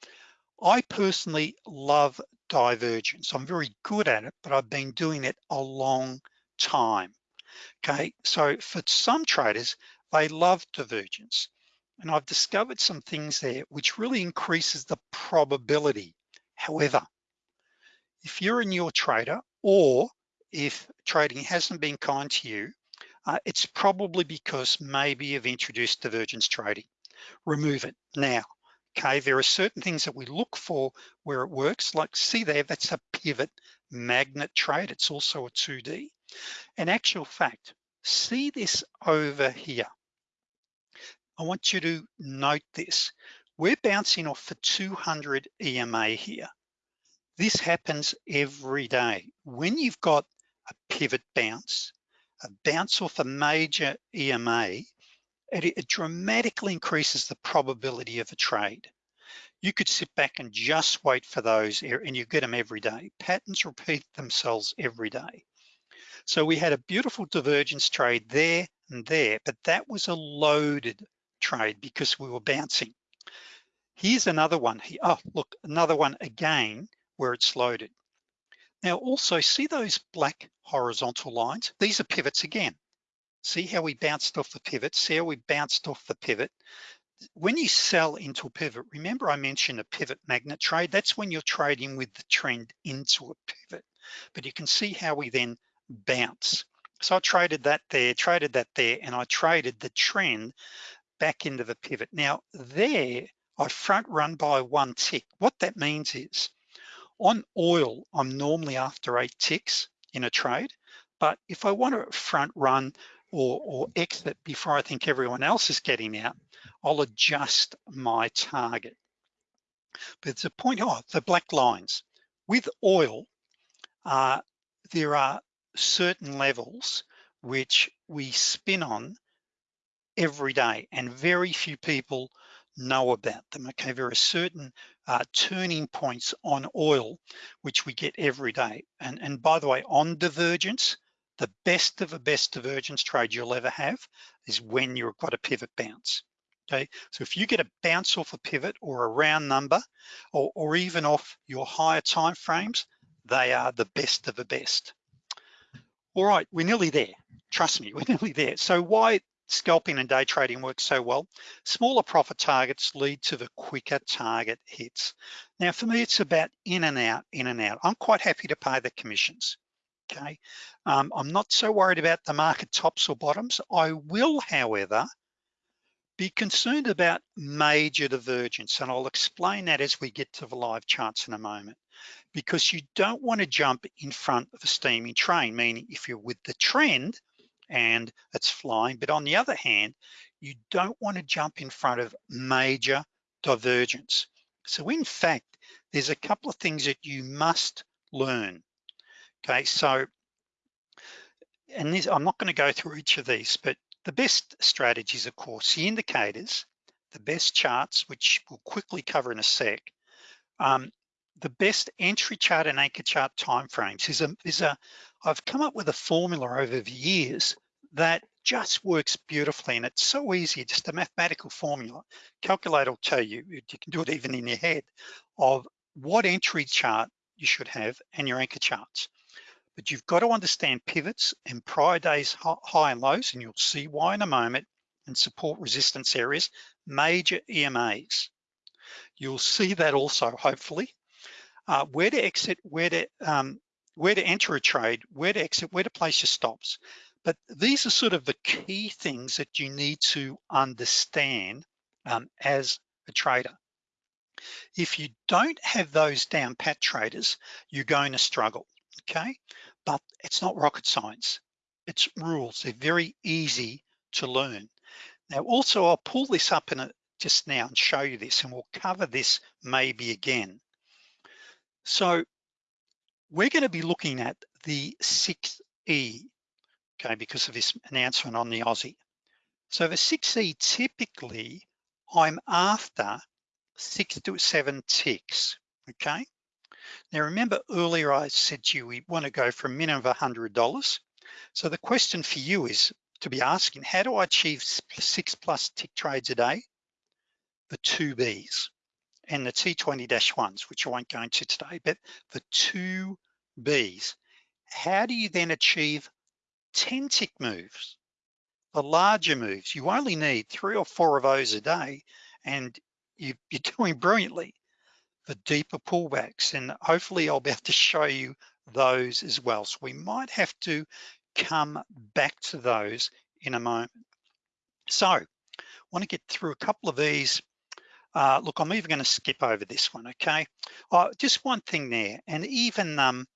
I personally love divergence. I'm very good at it, but I've been doing it a long time. Okay, so for some traders, they love divergence. And I've discovered some things there which really increases the probability. However, if you're a newer trader or if trading hasn't been kind to you, uh, it's probably because maybe you've introduced divergence trading. Remove it now. Okay, there are certain things that we look for where it works, like see there, that's a pivot magnet trade. It's also a 2D. In actual fact, see this over here. I want you to note this. We're bouncing off the 200 EMA here. This happens every day. When you've got a pivot bounce, bounce off a major EMA, it, it dramatically increases the probability of a trade. You could sit back and just wait for those and you get them every day. Patterns repeat themselves every day. So we had a beautiful divergence trade there and there, but that was a loaded trade because we were bouncing. Here's another one. Oh, look, another one again where it's loaded. Now also see those black horizontal lines? These are pivots again. See how we bounced off the pivot? See how we bounced off the pivot? When you sell into a pivot, remember I mentioned a pivot magnet trade? That's when you're trading with the trend into a pivot. But you can see how we then bounce. So I traded that there, traded that there, and I traded the trend back into the pivot. Now there, I front run by one tick. What that means is on oil, I'm normally after eight ticks in a trade, but if I want to front run or, or exit before I think everyone else is getting out, I'll adjust my target. But it's a point, oh, the black lines. With oil, uh, there are certain levels which we spin on every day and very few people know about them, okay? There are certain uh, turning points on oil, which we get every day. And, and by the way, on divergence, the best of the best divergence trade you'll ever have is when you've got a pivot bounce, okay? So if you get a bounce off a pivot or a round number, or, or even off your higher time frames, they are the best of the best. All right, we're nearly there. Trust me, *laughs* we're nearly there. So why scalping and day trading works so well. Smaller profit targets lead to the quicker target hits. Now for me, it's about in and out, in and out. I'm quite happy to pay the commissions, okay? Um, I'm not so worried about the market tops or bottoms. I will, however, be concerned about major divergence, and I'll explain that as we get to the live charts in a moment, because you don't wanna jump in front of a steaming train, meaning if you're with the trend, and it's flying. But on the other hand, you don't wanna jump in front of major divergence. So in fact, there's a couple of things that you must learn. Okay, so, and this, I'm not gonna go through each of these, but the best strategies, of course, the indicators, the best charts, which we'll quickly cover in a sec, um, the best entry chart and anchor chart timeframes is a, is a, I've come up with a formula over the years that just works beautifully and it's so easy, just a mathematical formula. Calculator will tell you, you can do it even in your head, of what entry chart you should have and your anchor charts. But you've got to understand pivots and prior days high and lows, and you'll see why in a moment, and support resistance areas, major EMAs. You'll see that also, hopefully, uh, where to exit, where to um, where to enter a trade, where to exit, where to place your stops. But these are sort of the key things that you need to understand um, as a trader. If you don't have those down pat traders, you're going to struggle, okay? But it's not rocket science. It's rules, they're very easy to learn. Now also I'll pull this up in a, just now and show you this and we'll cover this maybe again. So we're gonna be looking at the 6E, okay, because of this announcement on the Aussie. So the 6E typically, I'm after six to seven ticks, okay? Now remember earlier I said to you, we wanna go for a minimum of $100. So the question for you is to be asking, how do I achieve six plus tick trades a day? The two Bs and the T20-1s, which I won't go into today, but the two Bs. How do you then achieve 10 tick moves? The larger moves, you only need three or four of those a day and you, *laughs* are doing brilliantly. The deeper pullbacks, and hopefully I'll be able to show you those as well. So we might have to come back to those in a moment. So I wanna get through a couple of these uh, look, I'm even gonna skip over this one, okay? Uh, just one thing there, and even um,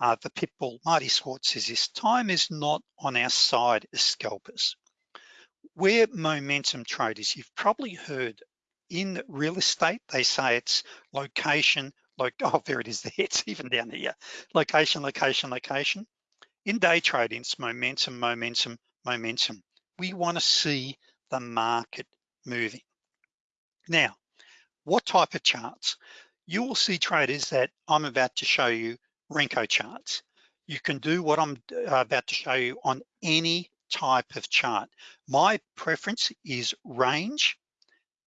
uh, the pitbull, Marty Schwartz says this, time is not on our side as scalpers. we're momentum traders. You've probably heard in real estate, they say it's location, like, *laughs* oh, there it is there, it's even down here. Location, location, location. In day trading, it's momentum, momentum, momentum. We wanna see the market moving. Now, what type of charts? You will see traders that I'm about to show you Renko charts. You can do what I'm uh, about to show you on any type of chart. My preference is range,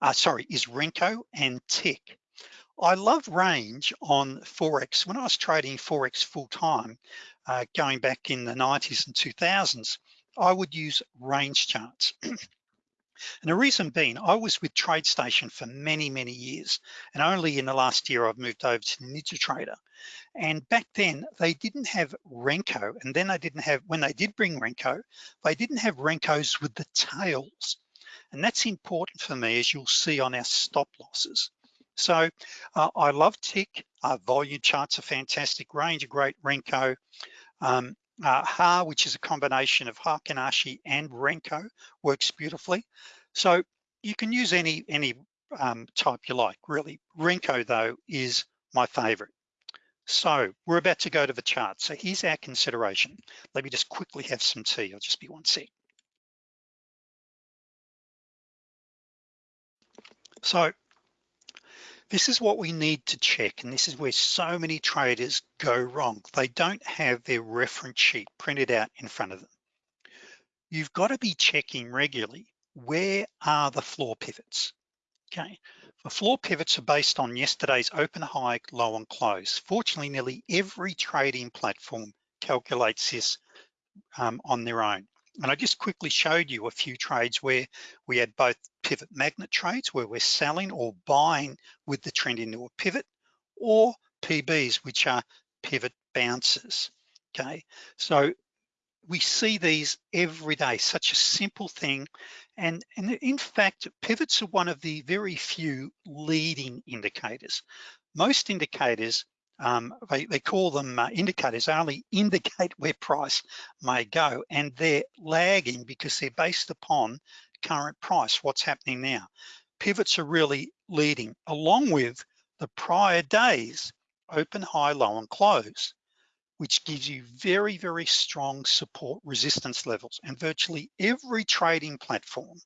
uh, sorry, is Renko and tick. I love range on Forex. When I was trading Forex full time, uh, going back in the 90s and 2000s, I would use range charts. *clears throat* and the reason being, I was with TradeStation for many, many years. And only in the last year, I've moved over to NinjaTrader. And back then they didn't have Renko. And then they didn't have, when they did bring Renko, they didn't have Renkos with the tails. And that's important for me, as you'll see on our stop losses. So uh, I love tick, uh, volume charts are fantastic, range, a great Renko. Um, uh, HA, which is a combination of Heikin Ashi and Renko, works beautifully. So you can use any, any um, type you like, really. Renko though is my favorite. So we're about to go to the chart. So here's our consideration. Let me just quickly have some tea. I'll just be one sec. So this is what we need to check. And this is where so many traders go wrong. They don't have their reference sheet printed out in front of them. You've got to be checking regularly, where are the floor pivots? Okay, the floor pivots are based on yesterday's open, high, low, and close. Fortunately, nearly every trading platform calculates this um, on their own. And I just quickly showed you a few trades where we had both pivot magnet trades where we're selling or buying with the trend into a pivot or PBs, which are pivot bounces, okay? So we see these every day, such a simple thing. And, and in fact, pivots are one of the very few leading indicators. Most indicators um, they, they, call them uh, indicators, they only indicate where price may go and they're lagging because they're based upon current price, what's happening now. Pivots are really leading along with the prior days, open, high, low, and close, which gives you very, very strong support resistance levels. And virtually every trading platform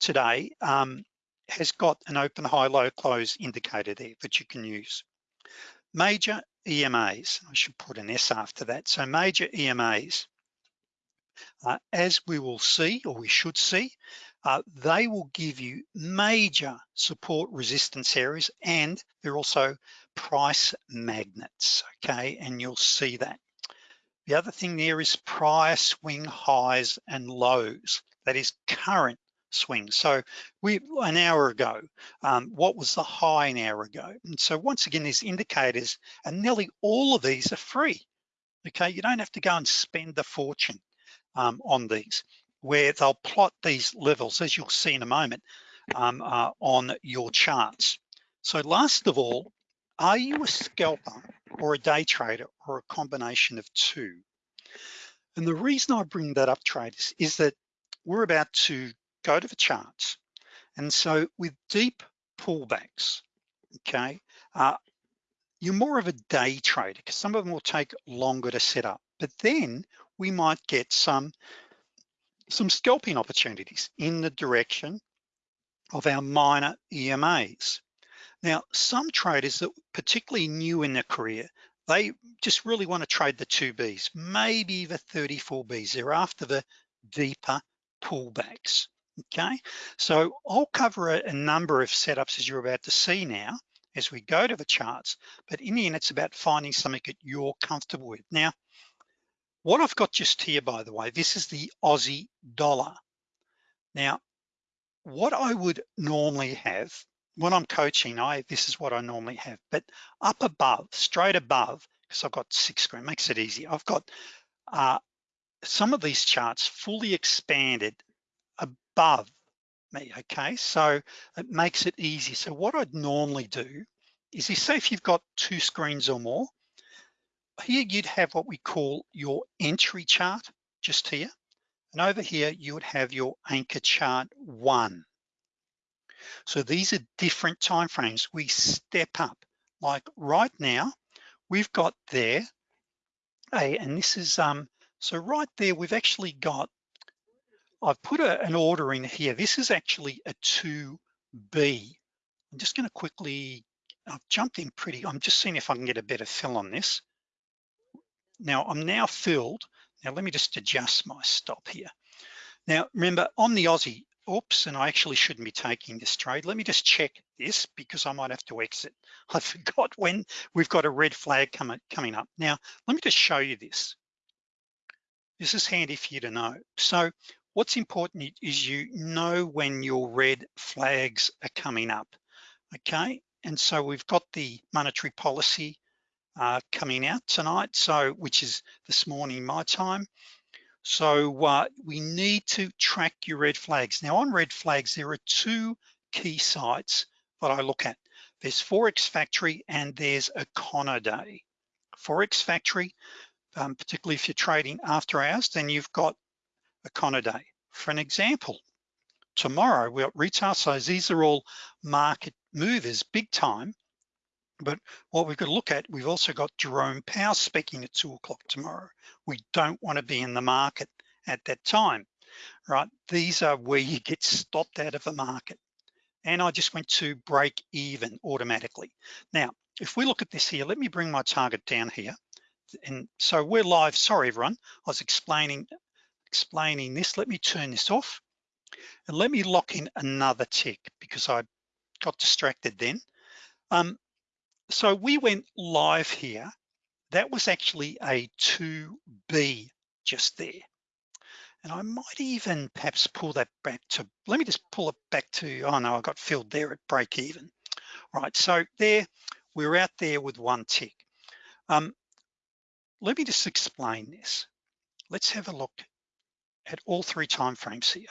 today um, has got an open, high, low, close indicator there that you can use. Major EMAs, I should put an S after that. So major EMAs, uh, as we will see, or we should see, uh, they will give you major support resistance areas and they're also price magnets, okay? And you'll see that. The other thing there is prior swing highs and lows. That is current swing. So we an hour ago, um, what was the high an hour ago? And so once again, these indicators, and nearly all of these are free. Okay, you don't have to go and spend a fortune um, on these, where they'll plot these levels, as you'll see in a moment, um, uh, on your charts. So last of all, are you a scalper or a day trader or a combination of two? And the reason I bring that up, traders, is that we're about to go to the charts. And so with deep pullbacks, okay, uh, you're more of a day trader because some of them will take longer to set up, but then we might get some, some scalping opportunities in the direction of our minor EMAs. Now, some traders that particularly new in their career, they just really want to trade the two Bs, maybe the 34 Bs. They're after the deeper pullbacks okay? So I'll cover a, a number of setups as you're about to see now as we go to the charts, but in the end, it's about finding something that you're comfortable with. Now, what I've got just here, by the way, this is the Aussie dollar. Now, what I would normally have when I'm coaching, I this is what I normally have, but up above, straight above, because I've got six screen, makes it easy. I've got uh, some of these charts fully expanded above me, okay? So it makes it easy. So what I'd normally do is you say if you've got two screens or more, here you'd have what we call your entry chart just here, And over here, you would have your anchor chart one. So these are different timeframes. We step up. Like right now, we've got there a, and this is, um, so right there, we've actually got, I've put a, an order in here. This is actually a 2B. I'm just gonna quickly, I've jumped in pretty, I'm just seeing if I can get a better fill on this. Now I'm now filled. Now let me just adjust my stop here. Now remember on the Aussie, oops, and I actually shouldn't be taking this trade. Let me just check this because I might have to exit. *laughs* I forgot when we've got a red flag coming, coming up. Now, let me just show you this. This is handy for you to know. So what's important is you know when your red flags are coming up, okay? And so we've got the monetary policy uh, coming out tonight, so which is this morning my time. So uh, we need to track your red flags. Now on red flags, there are two key sites that I look at. There's Forex Factory and there's Econoday. Forex Factory, um, particularly if you're trading after hours, then you've got Econoday. For an example, tomorrow we got retail, so these are all market movers, big time. But what we've got to look at, we've also got Jerome Powell speaking at two o'clock tomorrow. We don't want to be in the market at that time, right? These are where you get stopped out of the market. And I just went to break even automatically. Now, if we look at this here, let me bring my target down here. And so we're live, sorry everyone, I was explaining, explaining this. Let me turn this off and let me lock in another tick because I got distracted then. Um, so we went live here. That was actually a 2B just there. And I might even perhaps pull that back to, let me just pull it back to, oh no, I got filled there at break even. Right, so there, we're out there with one tick. Um, let me just explain this. Let's have a look at all three time frames here.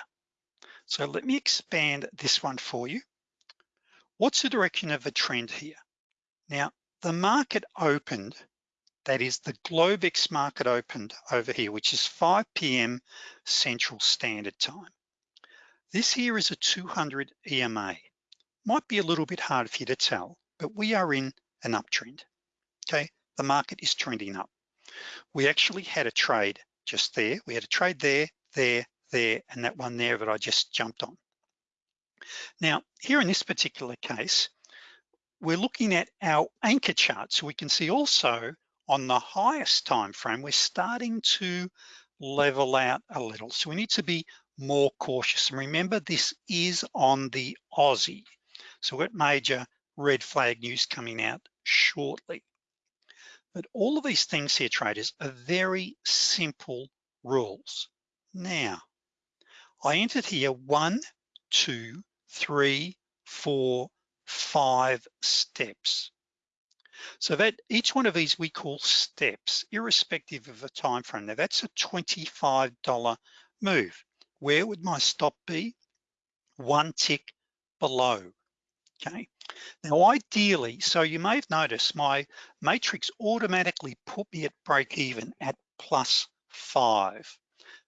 So let me expand this one for you. What's the direction of the trend here? Now, the market opened, that is the Globex market opened over here, which is 5 p.m. Central Standard Time. This here is a 200 EMA. Might be a little bit hard for you to tell, but we are in an uptrend, okay? The market is trending up. We actually had a trade just there. We had a trade there, there, there, and that one there that I just jumped on. Now, here in this particular case, we're looking at our anchor chart. So we can see also on the highest time frame, we're starting to level out a little. So we need to be more cautious. And remember, this is on the Aussie. So we've got major red flag news coming out shortly. But all of these things here, traders, are very simple rules. Now, I entered here one, two, three, four, five steps. So that each one of these we call steps, irrespective of the time frame. Now that's a $25 move. Where would my stop be? One tick below, okay? Now ideally, so you may have noticed my matrix automatically put me at break even at plus five.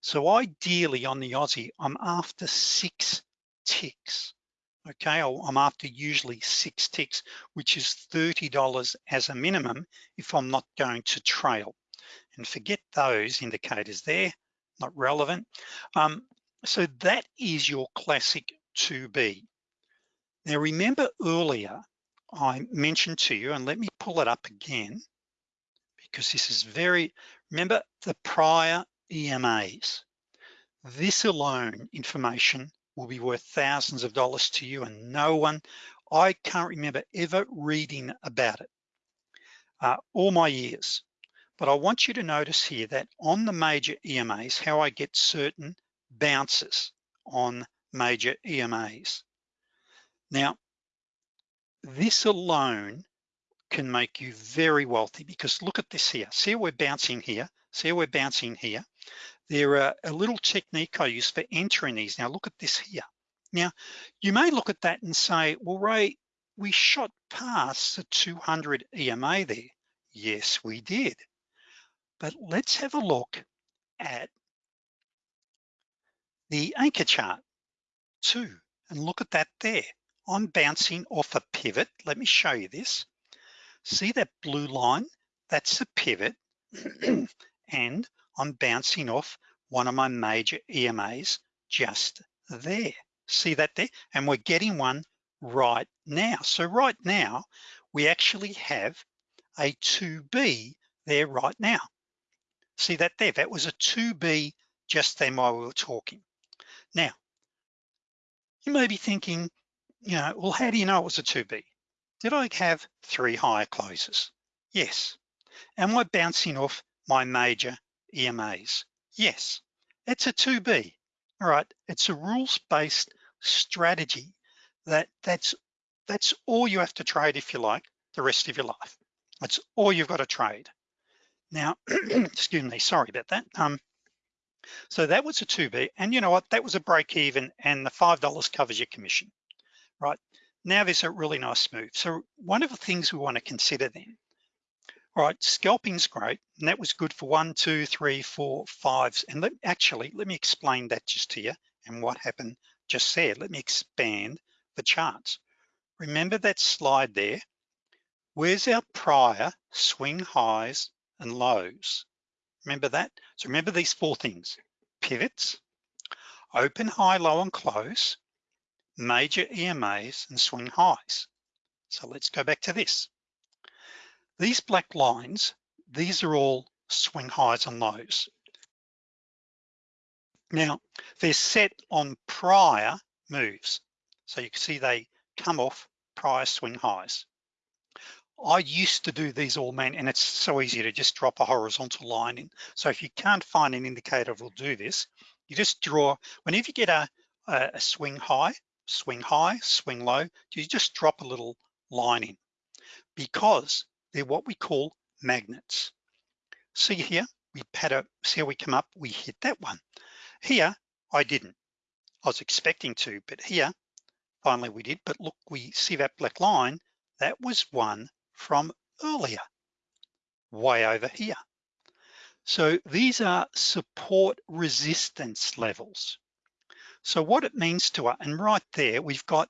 So ideally on the Aussie, I'm after six ticks okay? I'm after usually six ticks, which is $30 as a minimum if I'm not going to trail. And forget those indicators there, not relevant. Um, so that is your classic 2B. Now remember earlier, I mentioned to you, and let me pull it up again, because this is very, remember the prior EMAs. This alone information will be worth thousands of dollars to you and no one, I can't remember ever reading about it uh, all my years. But I want you to notice here that on the major EMAs, how I get certain bounces on major EMAs. Now, this alone can make you very wealthy because look at this here. See how we're bouncing here. See how we're bouncing here. There are a little technique I use for entering these. Now look at this here. Now, you may look at that and say, well, Ray, we shot past the 200 EMA there. Yes, we did. But let's have a look at the anchor chart too, and look at that there. I'm bouncing off a pivot. Let me show you this. See that blue line? That's a pivot. *clears throat* and I'm bouncing off one of my major EMAs just there. See that there? And we're getting one right now. So right now, we actually have a 2B there right now. See that there? That was a 2B just then while we were talking. Now, you may be thinking, you know, well, how do you know it was a 2B? Did I have three higher closes? Yes. Am I bouncing off my major EMAs? Yes, it's a 2B. All right, it's a rules-based strategy that that's that's all you have to trade if you like the rest of your life. That's all you've got to trade. Now, *clears throat* excuse me, sorry about that. Um, so that was a 2B, and you know what, that was a break even and the $5 covers your commission, right? Now there's a really nice move. So one of the things we wanna consider then, all right, scalping's great, and that was good for one, two, three, four, fives. And let, actually, let me explain that just to you and what happened just there. Let me expand the charts. Remember that slide there? Where's our prior swing highs and lows? Remember that? So remember these four things, pivots, open, high, low, and close, major EMAs, and swing highs. So let's go back to this. These black lines, these are all swing highs and lows. Now, they're set on prior moves. So you can see they come off prior swing highs. I used to do these all man, and it's so easy to just drop a horizontal line in. So if you can't find an indicator will do this, you just draw, whenever you get a, a, swing high, swing high, swing low, you just drop a little line in because they're what we call magnets. See here, we had a, see how we come up, we hit that one. Here, I didn't. I was expecting to, but here, finally we did, but look, we see that black line, that was one from earlier, way over here. So these are support resistance levels. So what it means to us, and right there, we've got,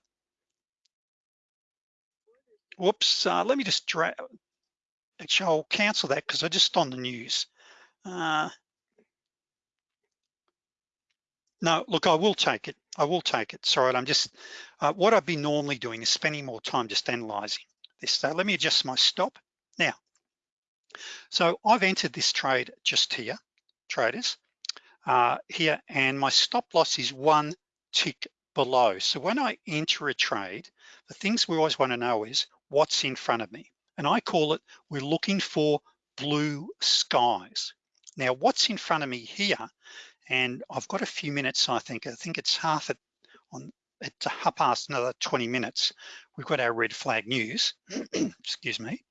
whoops, uh, let me just drag, actually I'll cancel that because I just on the news. Uh, no, look, I will take it. I will take it. Sorry, I'm just, uh, what I've been normally doing is spending more time just analyzing this. So let me adjust my stop. Now, so I've entered this trade just here, traders, uh, here, and my stop loss is one tick below. So when I enter a trade, the things we always wanna know is what's in front of me. And I call it, we're looking for blue skies. Now, what's in front of me here, and I've got a few minutes, I think, I think it's half at, on at half past another 20 minutes, we've got our red flag news, *clears throat* excuse me,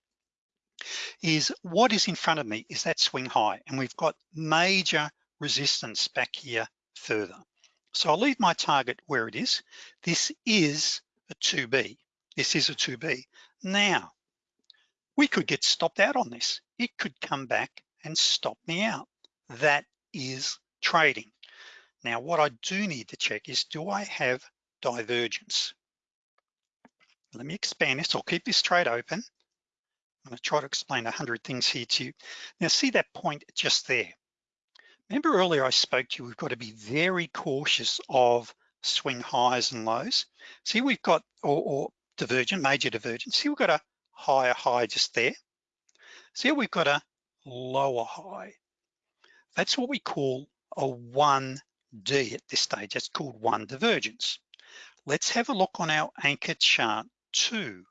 is what is in front of me is that swing high and we've got major resistance back here further. So I'll leave my target where it is. This is a 2B. This is a 2B. Now, we could get stopped out on this. It could come back and stop me out. That is trading. Now, what I do need to check is, do I have divergence. Let me expand this, I'll keep this trade open. I'm gonna try to explain a hundred things here to you. Now see that point just there. Remember earlier I spoke to you, we've got to be very cautious of swing highs and lows. See we've got, or, or divergent, major divergence. See we've got a higher high just there. See we've got a lower high. That's what we call a 1D at this stage. That's called one divergence. Let's have a look on our anchor chart two.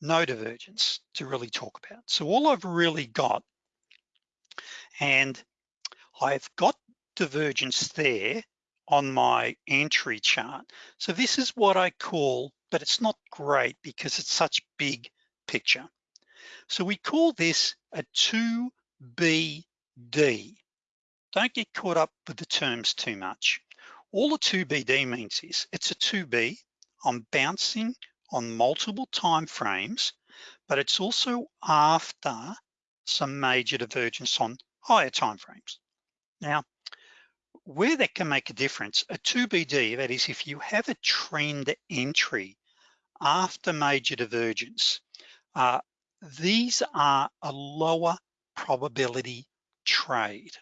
No divergence to really talk about. So all I've really got, and I've got divergence there on my entry chart. So this is what I call, but it's not great because it's such big picture. So we call this a 2BD. Don't get caught up with the terms too much. All a 2BD means is it's a 2B, I'm bouncing on multiple time frames, but it's also after some major divergence on higher time frames. Now, where that can make a difference, a 2BD, that is if you have a trend entry after major divergence, uh, these are a lower probability trade.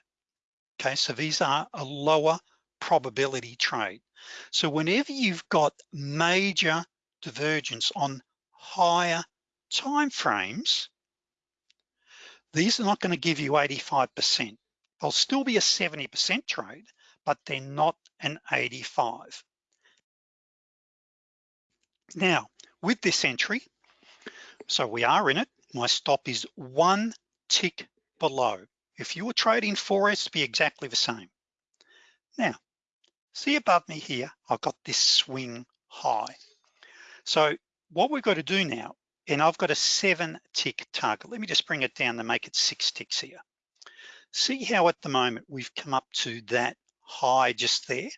Okay, so these are a lower probability trade. So whenever you've got major divergence on higher time frames, these are not gonna give you 85%. They'll still be a 70% trade, but they're not an 85. Now, with this entry, so we are in it, my stop is one tick below. If you were trading Forex, be exactly the same. Now, see above me here, I've got this swing high. So what we've got to do now, and I've got a seven tick target. Let me just bring it down to make it six ticks here. See how at the moment we've come up to that high just there.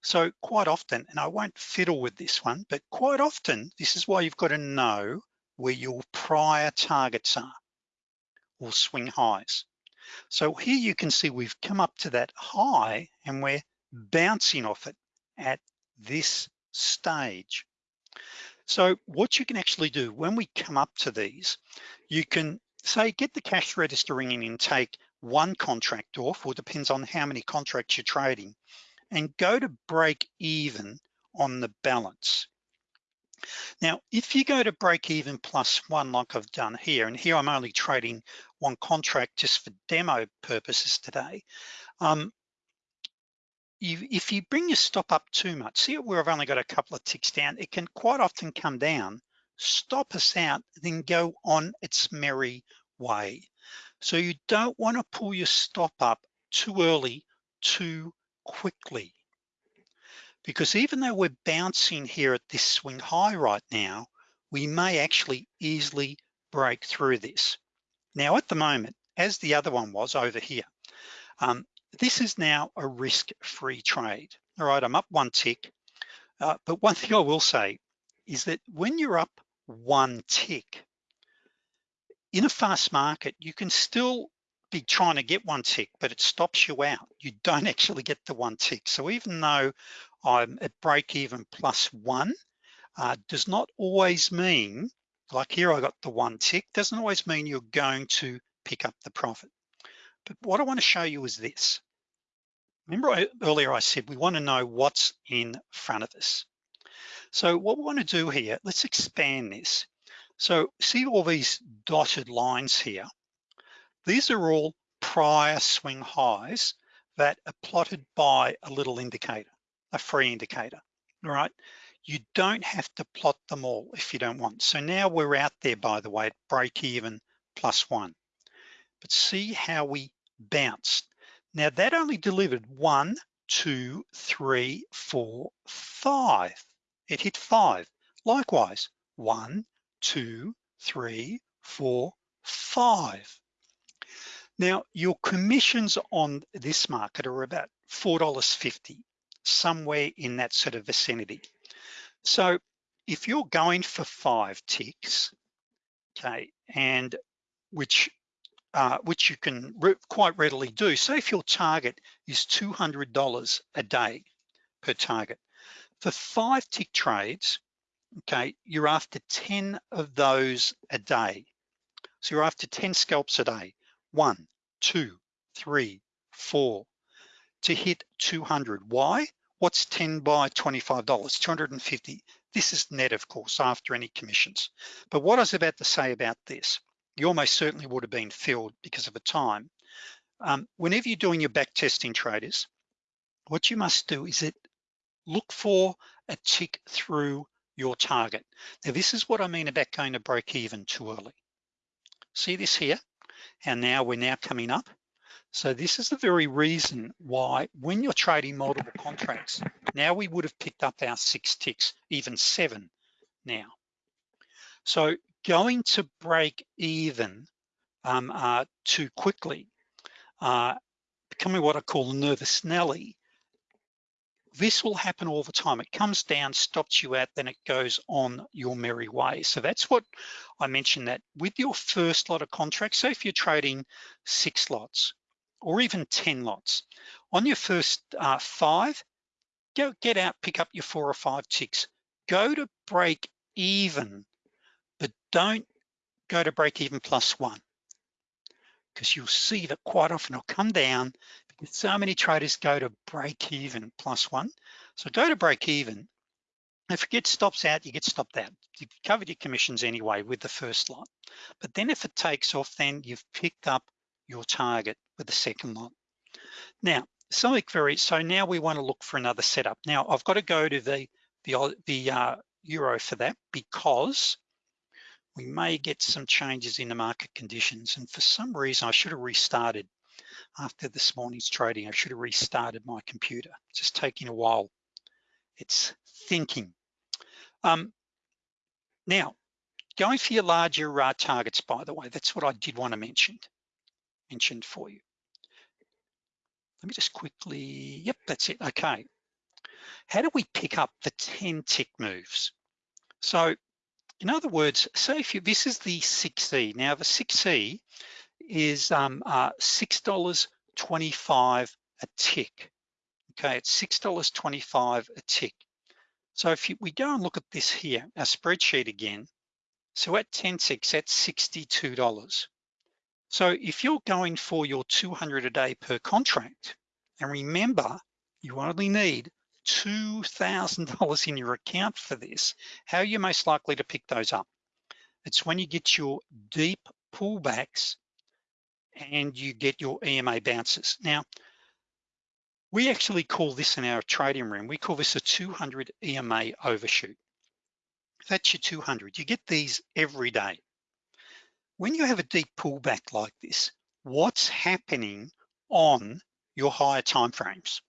So quite often, and I won't fiddle with this one, but quite often, this is why you've got to know where your prior targets are or swing highs. So here you can see we've come up to that high and we're bouncing off it at this stage. So what you can actually do when we come up to these, you can say, get the cash register ringing and take one contract off, or depends on how many contracts you're trading, and go to break even on the balance. Now, if you go to break even plus one like I've done here, and here I'm only trading one contract just for demo purposes today, um, you, if you bring your stop up too much, see where I've only got a couple of ticks down, it can quite often come down, stop us out, then go on its merry way. So you don't wanna pull your stop up too early, too quickly. Because even though we're bouncing here at this swing high right now, we may actually easily break through this. Now at the moment, as the other one was over here, um, this is now a risk-free trade. All right, I'm up one tick, uh, but one *laughs* thing I will say is that when you're up one tick, in a fast market, you can still be trying to get one tick, but it stops you out. You don't *laughs* actually get the one tick. So even though I'm at break even plus one, uh, does not always mean, like here I got the one tick, doesn't always mean you're going to pick up the profit. But what I wanna show you is this. Remember I, earlier I said we wanna know what's in front of us. So what we wanna do here, let's expand this. So see all these dotted lines here? These are all prior swing highs that are plotted by a little indicator a free indicator, all right? You don't have to plot them all if you don't want. So now we're out there, by the way, at break even plus one. But see how we bounced. Now that only delivered one, two, three, four, five. It hit five. Likewise, one, two, three, four, five. Now, your commissions on this market are about $4.50 somewhere in that sort of vicinity. So if you're going for five ticks, okay, and which uh, which you can re quite readily do. So if your target is $200 a day per target, for five tick trades, okay, you're after 10 of those a day. So you're after 10 scalps a day. One, two, three, four, to hit 200. Why? What's 10 by $25? 250. This is net, of course, after any commissions. But what I was about to say about this, you almost certainly would have been filled because of the time. Um, whenever you're doing your back testing traders, what you must do is it look for a tick through your target. Now, this is what I mean about going to break even too early. See this here? And now we're now coming up. So this is the very reason why when you're trading multiple contracts, now we would have picked up our six ticks, even seven now. So going to break even um, uh, too quickly, uh, becoming what I call nervous Nelly, this will happen all the time. It comes down, stops you out, then it goes on your merry way. So that's what I mentioned that with your first lot of contracts, so if you're trading six lots, or even 10 lots. On your first uh, five, go get out, pick up your four or five ticks. Go to break even, but don't go to break even plus one because you'll see that quite often it'll come down so many traders go to break even plus one. So go to break even. If it gets stops out, you get stopped out. You've covered your commissions anyway with the first lot. But then if it takes off, then you've picked up your target with the second lot. Now, something very, so now we wanna look for another setup. Now I've got to go to the, the, the uh, Euro for that because we may get some changes in the market conditions. And for some reason, I should have restarted after this morning's trading. I should have restarted my computer. It's just taking a while. It's thinking. Um, now, going for your larger uh, targets, by the way, that's what I did want to mention, mentioned for you. Let me just quickly, yep, that's it, okay. How do we pick up the 10 tick moves? So in other words, say if you, this is the 6E. Now the 6E is um, uh, $6.25 a tick. Okay, it's $6.25 a tick. So if you, we go and look at this here, our spreadsheet again, so at 10 ticks, that's $62. So if you're going for your 200 a day per contract, and remember, you only need $2,000 in your account for this, how are you most likely to pick those up? It's when you get your deep pullbacks and you get your EMA bounces. Now, we actually call this in our trading room, we call this a 200 EMA overshoot. That's your 200, you get these every day. When you have a deep pullback like this, what's happening on your higher timeframes?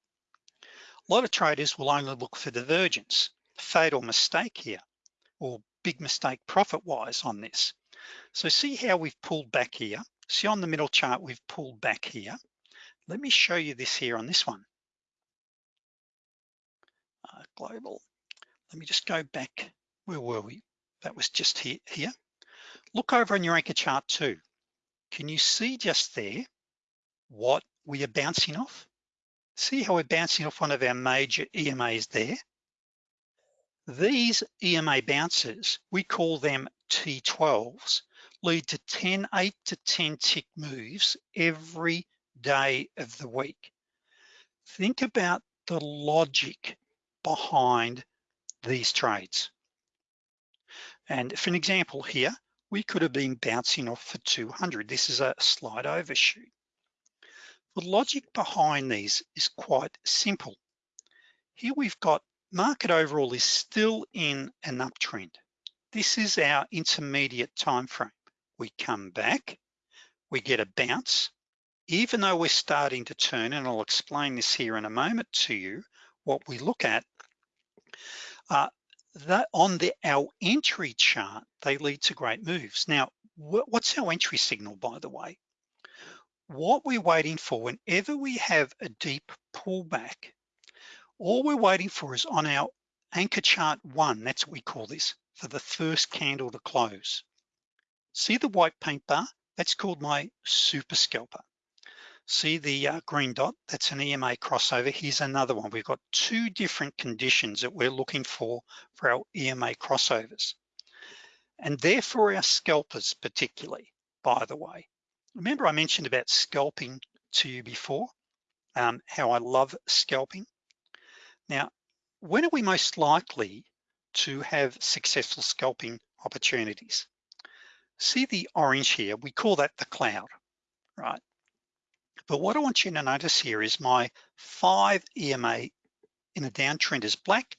A lot of traders will only look for divergence, fatal mistake here, or big mistake profit-wise on this. So see how we've pulled back here. See on the middle chart, we've pulled back here. Let me show you this here on this one. Uh, global. Let me just go back. Where were we? That was just here, here. Look over on your anchor chart too. Can you see just there what we are bouncing off? See how we're bouncing off one of our major EMAs there? These EMA bounces, we call them T12s, lead to 10, eight to 10 tick moves every day of the week. Think about the logic behind these trades. And for an example here, we could have been bouncing off for 200. This is a slight overshoot. The logic behind these is quite simple. Here we've got market overall is still in an uptrend. This is our intermediate time frame. We come back, we get a bounce, even though we're starting to turn, and I'll explain this here in a moment to you, what we look at, uh, that on the our entry chart, they lead to great moves. Now, what's our entry signal, by the way? what we're waiting for whenever we have a deep pullback, all we're waiting for is on our anchor chart one, that's what we call this, for the first candle to close. See the white paint bar? That's called my super scalper. See the uh, green dot? That's an EMA crossover. Here's another one. We've got two different conditions that we're looking for for our EMA crossovers. And therefore our scalpers particularly, by the way. Remember I mentioned about scalping to you before, um, how I love scalping. Now, when are we most likely to have successful scalping opportunities? See the orange here, we call that the cloud, right? But what I want you to notice here is my five EMA in a downtrend is black,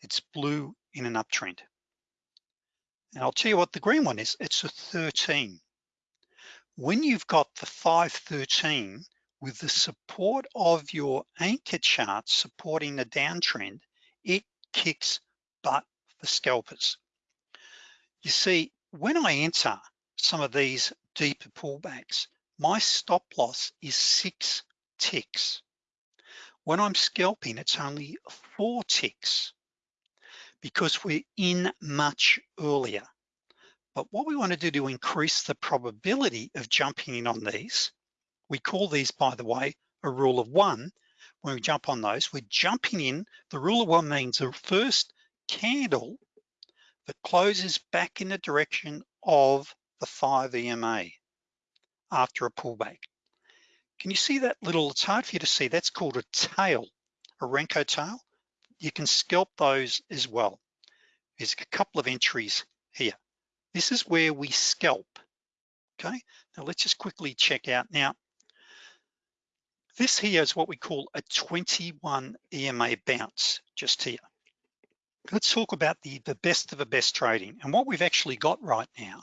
it's blue in an uptrend. And I'll tell you what the green one is, it's a 13 when you've got the 513 with the support of your anchor chart supporting the downtrend, it kicks butt for scalpers. You see, when I enter some of these deeper pullbacks, my stop loss is six ticks. When I'm scalping, it's only four ticks because we're in much earlier. But what we wanna do to increase the probability of jumping in on these, We call these, by the way, a rule of one. When we jump on those, we're jumping in. The rule of one means the first candle that closes back in the direction of the five EMA after a pullback. Can you see that little, it's hard for you to see, that's called a tail, a Renko tail. You can scalp those as well. There's a couple of entries here. This is where we scalp, okay? Now let's just quickly check out. Now, this here is what we call a 21 EMA bounce, just here. Let's talk about the, the best of the best trading. And what we've actually got right now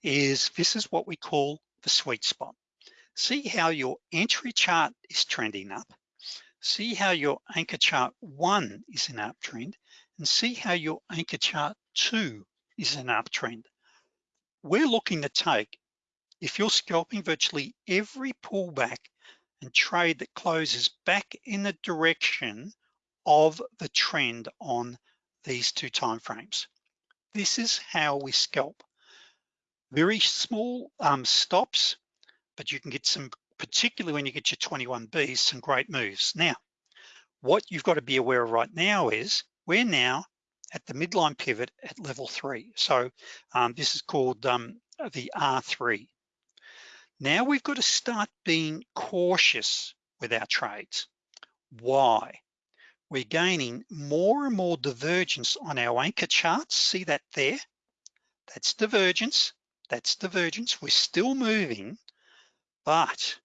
is this is what we call the sweet spot. See how your entry chart is trending up. See how your anchor chart one is an uptrend and see how your anchor chart two is an uptrend. We're looking to take, if you're scalping virtually every pullback and trade that closes back in the direction of the trend on these two time frames. This is how we scalp. Very small um, stops, but you can get some, particularly when you get your 21Bs, some great moves. Now, what you've got to be aware of right now is we're now at the midline pivot at level three. So um, this is called um, the R3. Now we've got to start being cautious with our trades. Why? We're gaining more and more divergence on our anchor charts. See that there? That's divergence, that's divergence. We're still moving, but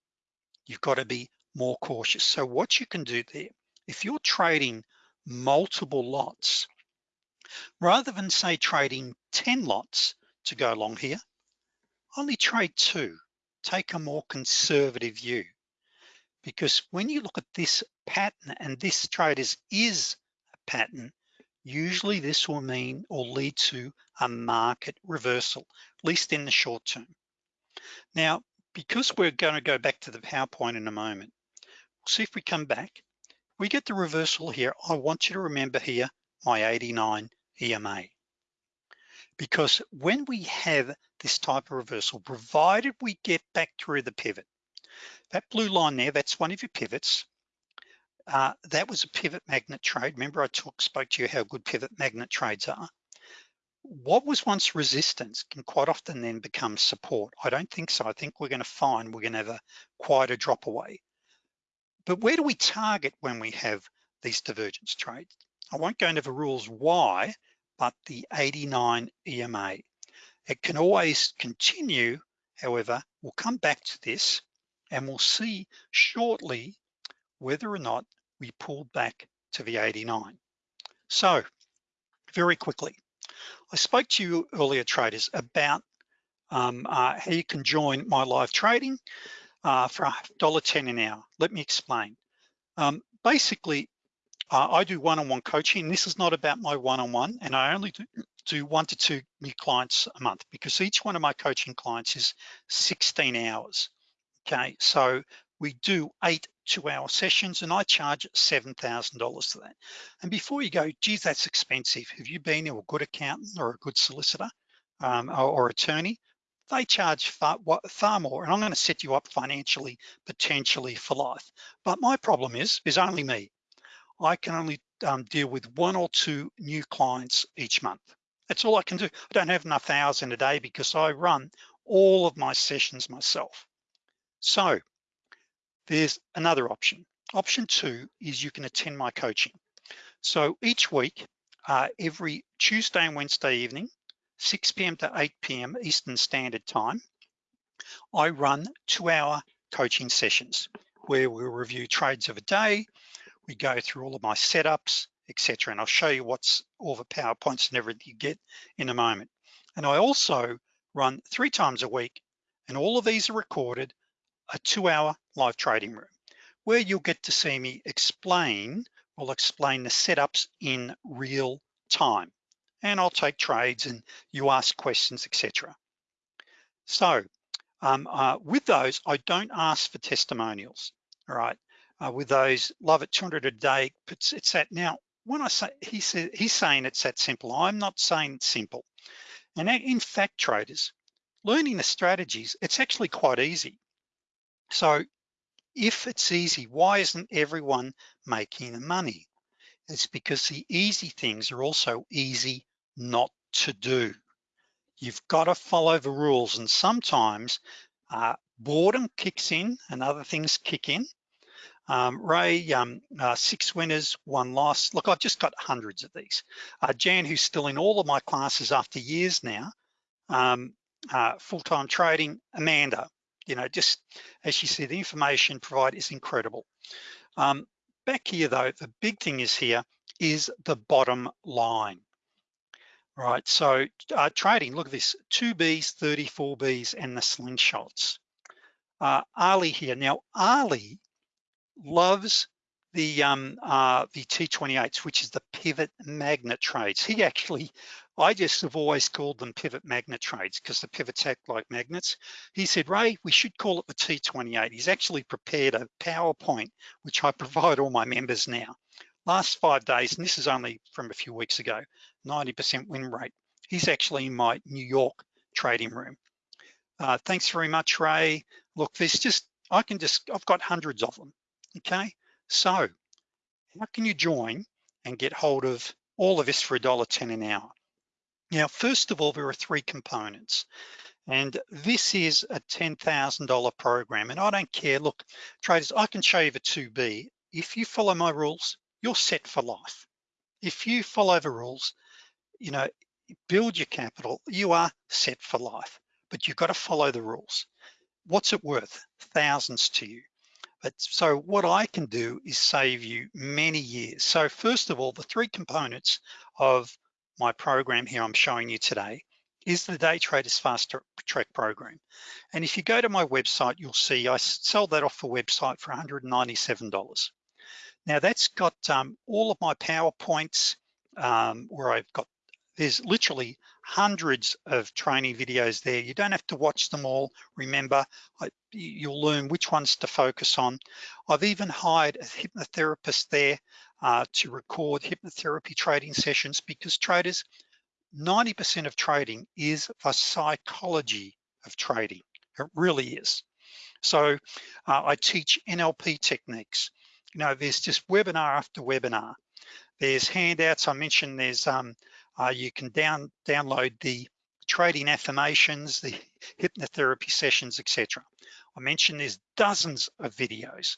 you've got to be more cautious. So what you can do there, if you're trading multiple lots, rather than say trading 10 lots to go along here, only trade two, take a more conservative view. Because when you look at this pattern and this traders is, a pattern, usually this will mean or lead to a market reversal, at least in the short term. Now, because we're going to go back to the PowerPoint in a moment, see if we come back, we get the reversal here. I want you to remember here, my 89 EMA. Because when we have this type of reversal, provided we get back through the pivot, that blue line there, that's one of your pivots. Uh, that was a pivot magnet trade. Remember I talk, spoke to you how good pivot magnet trades are. What was once resistance can quite often then become support. I don't think so. I think we're gonna find we're gonna have a quite a drop away. But where do we target when we have these divergence trades? I won't go into the rules why, but the 89 EMA. It can always continue, however, we'll come back to this and we'll see shortly whether or not we pulled back to the 89. So very quickly, I spoke to you earlier traders about um, uh, how you can join my live trading uh, for $1.10 an hour. Let me explain. Um, basically, uh, I do one-on-one -on -one coaching. This is not about my one-on-one, -on -one, and I only do, do one to two new clients a month because each one of my coaching clients is 16 hours. Okay, so we do eight two-hour sessions, and I charge $7,000 for that. And before you go, geez, that's expensive. Have you been to a good accountant or a good solicitor um, or, or attorney? they charge far, far more and I'm gonna set you up financially, potentially for life. But my problem is, is only me. I can only um, deal with one or two new clients each month. That's all I can do. I don't have enough hours in a day because I run all of my sessions myself. So there's another option. Option two is you can attend my coaching. So each week, uh, every Tuesday and Wednesday evening, 6 p.m. to 8 p.m. Eastern Standard Time, I run two hour coaching sessions where we'll review trades of a day, we go through all of my setups, etc. And I'll show you what's all the PowerPoints and everything you get in a moment. And I also run three times a week, and all of these are recorded, a two hour live trading room, where you'll get to see me explain, I'll explain the setups in real time. And I'll take trades and you ask questions, etc. So um, uh, with those, I don't ask for testimonials, all right? uh, with those love it 200 a day it's, it's that now when I say he said he's saying it's that simple I'm not saying it's simple and in fact traders learning the strategies it's actually quite easy So if it's easy, why isn't everyone making the money? It's because the easy things are also easy not to do. You've got to follow the rules and sometimes uh, boredom kicks in and other things kick in. Um, Ray, um, uh, six winners, one loss. Look, I've just got hundreds of these. Uh, Jan, who's still in all of my classes after years now, um, uh, full-time trading, Amanda, you know, just as you see, the information provided is incredible. Um, back here though, the big thing is here is the bottom line. Right, so uh, trading, look at this, two Bs, 34 Bs, and the slingshots. Uh, Ali here, now Ali loves the um, uh, the T28s, which is the pivot magnet trades. He actually, I just have always called them pivot magnet trades because the pivots act like magnets. He said, Ray, we should call it the T28. He's actually prepared a PowerPoint, which I provide all my members now. Last five days, and this is only from a few weeks ago, 90% win rate. He's actually in my New York trading room. Uh, thanks very much, Ray. Look, there's just, I can just, I've got hundreds of them, okay? So how can you join and get hold of all of this for $1.10 an hour? Now, first of all, there are three components. And this is a $10,000 program. And I don't care, look, traders, I can show you the 2B. If you follow my rules, you're set for life. If you follow the rules, you know, build your capital, you are set for life, but you've got to follow the rules. What's it worth? Thousands to you. But so what I can do is save you many years. So first of all, the three components of my program here I'm showing you today is the Day Traders Fast Track program. And if you go to my website, you'll see I sell that off the website for $197. Now that's got um, all of my PowerPoints um, where I've got, there's literally hundreds of training videos there. You don't have to watch them all. Remember, I, you'll learn which ones to focus on. I've even hired a hypnotherapist there uh, to record hypnotherapy trading sessions because traders, 90% of trading is the psychology of trading. It really is. So uh, I teach NLP techniques you know, there's just webinar after webinar. There's handouts. I mentioned there's, um, uh, you can down download the trading affirmations, the hypnotherapy sessions, etc. I mentioned there's dozens of videos.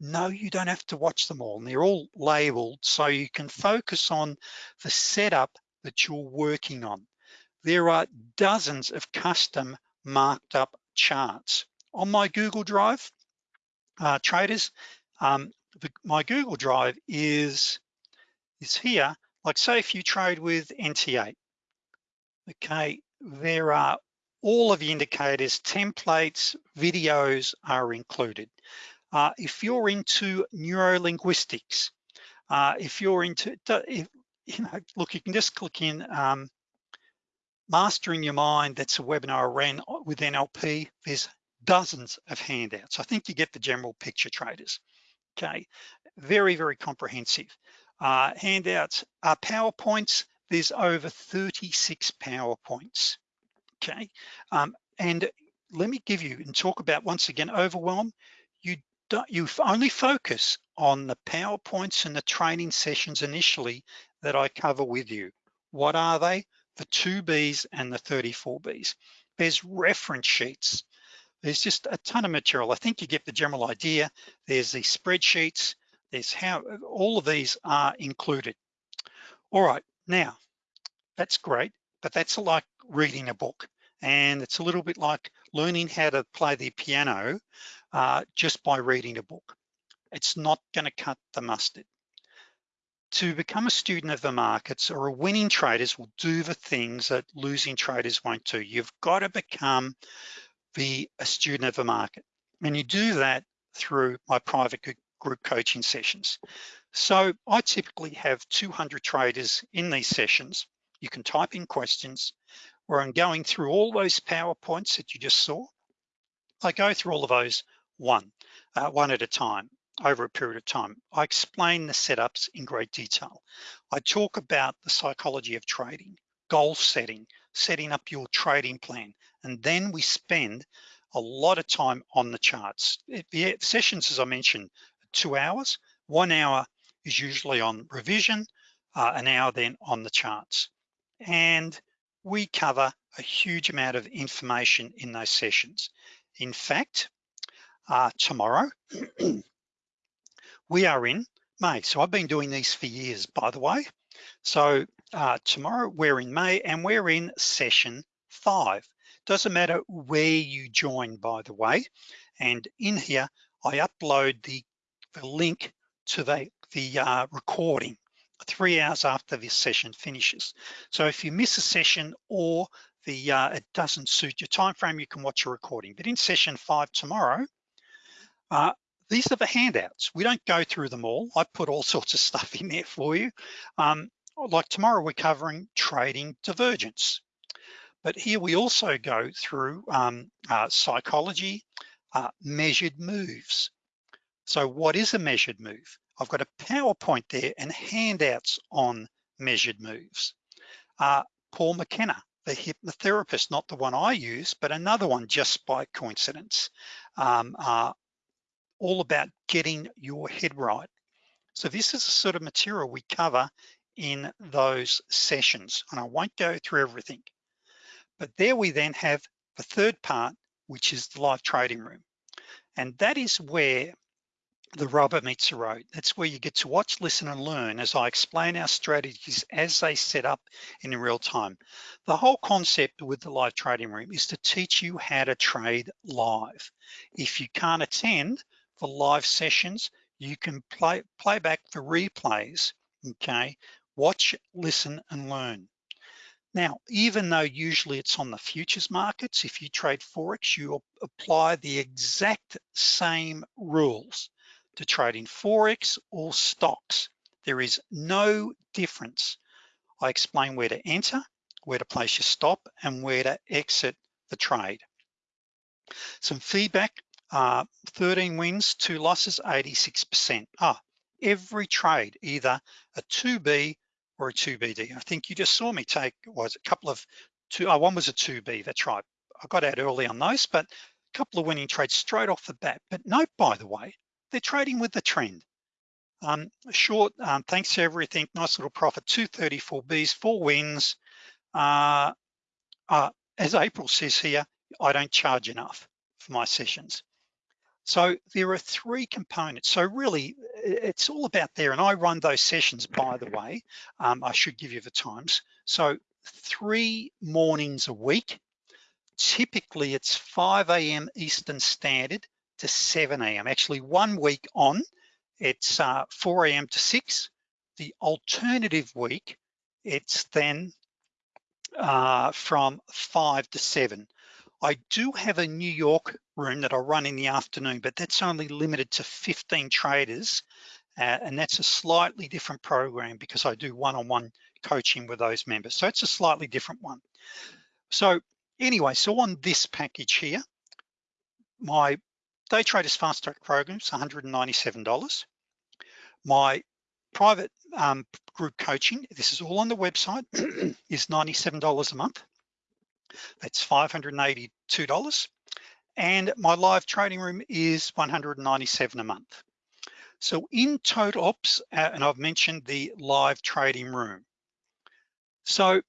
No, you don't have to watch them all and they're all labeled so you can focus on the setup that you're working on. There are dozens of custom marked up charts. On my Google Drive, uh, traders, um, the, my Google Drive is, is here. Like say if you trade with NT8, okay, there are all of the indicators, templates, videos are included. Uh, if you're into neurolinguistics, uh, if you're into, if, you know, look, you can just click in um, Mastering Your Mind, that's a webinar I ran with NLP. There's dozens of handouts. I think you get the general picture traders okay? Very, very comprehensive. Uh, handouts, uh, PowerPoints, there's over 36 PowerPoints, okay? Um, and let me give you and talk about once again, overwhelm. You don't, you only focus on the PowerPoints and the training sessions initially that I cover with you. What are they? The two Bs and the 34 Bs. There's reference sheets there's just a ton of material. I think you get the general idea. There's the spreadsheets, there's how, all of these are included. All right, now, that's great, but that's like reading a book. And it's a little bit like learning how to play the piano uh, just by reading a book. It's not gonna cut the mustard. To become a student of the markets or a winning traders will do the things that losing traders won't do. You've got to become be a student of the market. And you do that through my private group coaching sessions. So I typically have 200 traders in these sessions. You can type in questions where I'm going through all those PowerPoints that you just saw. I go through all of those one, uh, one at a time over a period of time. I explain the setups in great detail. I talk about the psychology of trading, goal setting, setting up your trading plan. And then we spend a lot of time on the charts. It, the sessions, as I mentioned, two hours, one hour is usually on revision, uh, an hour then on the charts. And we cover a huge amount of information in those sessions. In fact, uh, tomorrow, *clears throat* we are in May. So I've been doing these for years, by the way. So uh, tomorrow we're in May and we're in session five. Doesn't matter where you join, by the way. And in here, I upload the, the link to the, the uh, recording three hours after this session finishes. So if you miss a session or the uh, it doesn't suit your time frame, you can watch a recording. But in session five tomorrow, uh, these are the handouts. We don't go through them all. I put all *laughs* sorts of stuff in there for you. Um, like tomorrow, we're covering trading divergence. But here we also go through um, uh, psychology, uh, measured moves. So what is a measured move? I've got a PowerPoint there and handouts on measured moves. Uh, Paul McKenna, the hypnotherapist, not the one I use, but another one just by coincidence, um, uh, all about getting your head right. So this is the sort of material we cover in those sessions, and I won't go through everything. But there we then have the third part, which is the live trading room. And that is where the rubber meets the road. That's where you get to watch, listen, and learn as I explain our strategies as they set up in real time. The whole concept with the live trading room is to teach you how to trade live. If you can't attend the live sessions, you can play, play back the replays, okay? Watch, listen, and learn. Now, even though usually it's on the futures markets, if you trade Forex, you apply the exact same rules to trade in Forex or stocks. There is no difference. I explain where to enter, where to place your stop, and where to exit the trade. Some feedback, uh, 13 wins, two losses, 86%. Ah, every trade, either a 2B or a 2BD. I think you just saw me take, was a couple of, two, oh, one was a 2B, that's right. I got out early on those, but a couple of winning trades straight off the bat. But note, by the way, they're trading with the trend. Um, short, um, thanks to everything, nice little profit, 234 Bs, four wins. Uh, uh, as April says here, I don't charge enough for my sessions. So there are three components. So really, it's all about there. And I run those sessions, by the way. Um, I should give you the times. So three mornings a week. Typically, it's 5 a.m. Eastern Standard to 7 a.m. Actually, one week on, it's uh, 4 a.m. to 6. The alternative week, it's then uh, from 5 to 7. I do have a New York room that I run in the afternoon, but that's only limited to 15 traders. Uh, and that's a slightly different program because I do one-on-one -on -one coaching with those members. So it's a slightly different one. So anyway, so on this package here, my Day Traders Fast Track program is $197. My private um, group coaching, this is all on the website, *clears throat* is $97 a month. That's $582. And my live trading room is $197 a month. So in total ops, uh, and I've mentioned the live trading room. So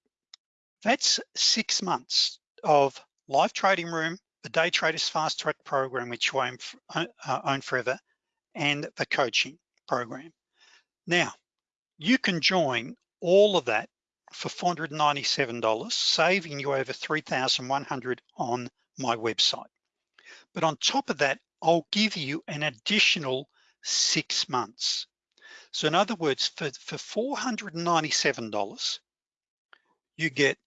that's six months of live trading room, the Day Traders Fast Track program, which I own, uh, own forever, and the coaching program. Now, you can join all of that for $497, saving you over 3,100 on my website. But on top of that, I'll give you an additional six months. So in other words, for, for $497, you get,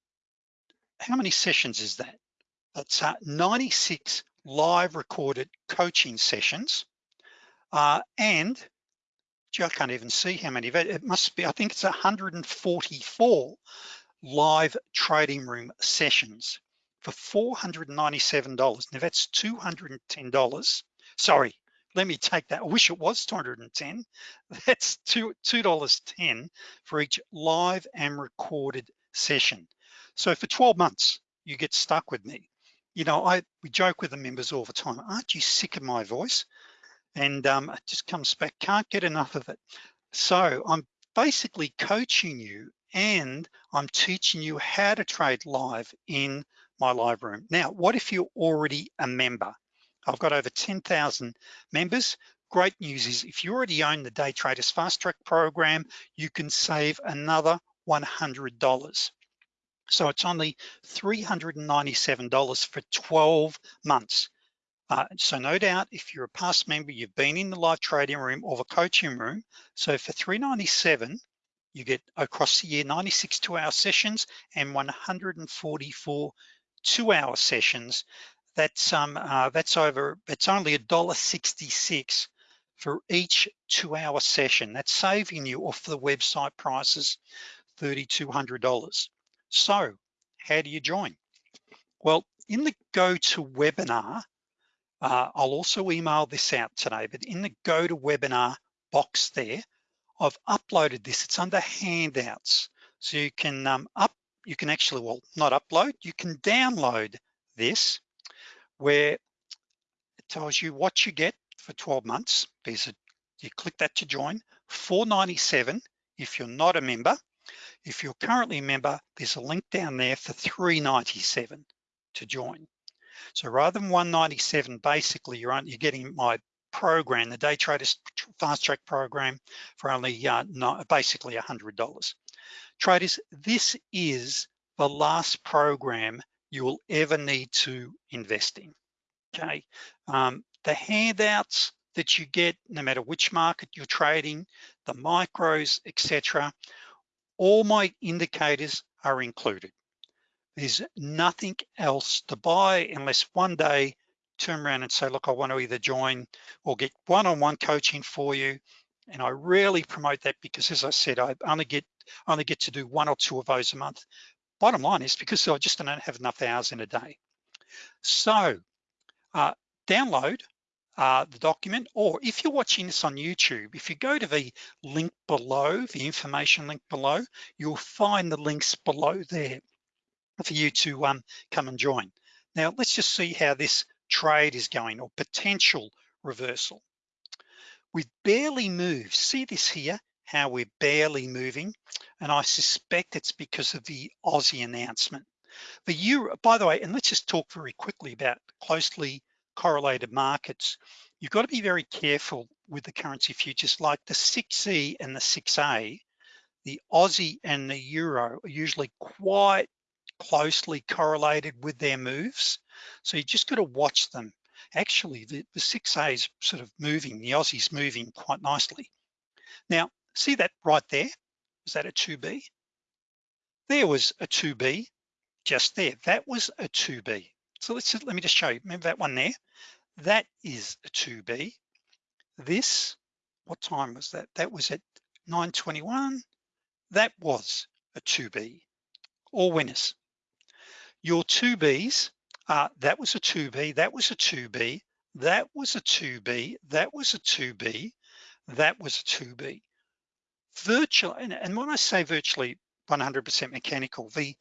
how many sessions is that? It's uh, 96 live recorded coaching sessions. Uh, and gee, I can't even see how many, it must be, I think it's 144 live trading room sessions for $497. Now that's $210. Sorry, let me take that. I wish it was 210. *laughs* That's two $2.10 for each live and recorded session. So for 12 months, you get stuck with me you know, I we joke with the members all the time, aren't you sick of my voice? And um, it just comes back, can't get enough of it. So I'm basically coaching you and I'm teaching you how to trade live in my live room. Now, what if you're already a member? I've got over 10,000 members. Great news is if you already own the Day Traders Fast Track program, you can save another $100. So it's only $397 for 12 months. Uh, so no doubt, if you're a past member, you've been in the live trading room or the coaching room. So for 397, you get across the year 96 two-hour sessions and 144 two-hour sessions. That's um uh, that's over. It's only a dollar 66 for each two-hour session. That's saving you off the website prices, $3,200. So how do you join? Well, in the GoToWebinar, uh, I'll also email this out today, but in the GoToWebinar box there, I've uploaded this, it's under handouts. So you can um, up, you can actually, well, not upload, you can download this where it tells you what you get for 12 months. There's a, you click that to join, 497 if you're not a member. If you're currently a member, there's a link down there for 397 to join. So rather than 197, basically you're, you're getting my program, the Day Traders Fast Track program for only uh, no, basically $100. Traders, this is the last program you will ever need to invest in, okay? Um, the handouts that you get, no matter which market you're trading, the micros, etc., all my indicators are included. There's nothing else to buy unless one day turn around and say, look, I want to either join or get one-on-one -on -one coaching for you. And I rarely promote that because as I said, I only get only get to do one or two of those a month. Bottom line is because I just don't have enough hours in a day. So uh, download uh, the document, or if you're watching this on YouTube, if you go to the link below, the information link below, you'll find the links below there for you to um, come and join. Now, let's just see how this trade is going or potential reversal. We've barely moved. See this here, how we're barely moving. And I suspect it's because of the Aussie announcement. The euro, by the way, and let's just talk very quickly about closely correlated markets, you've got to be very careful with the currency futures like the 6E and the 6A, the Aussie and the Euro are usually quite closely correlated with their moves. So you just got to watch them. Actually, the, the 6A is sort of moving, the Aussie's moving quite nicely. Now, see that right there? Is that a 2B? There was a 2B just there. That was a 2B. So let's just, let me just show you. Remember that one there? That is a 2B. This, what time was that? That was at 9.21. That was a 2B, all winners. Your 2Bs, uh, that was a 2B, that was a 2B, that was a 2B, that was a 2B, that was a 2B. Virtual, and, and when I say virtually 100% mechanical, the,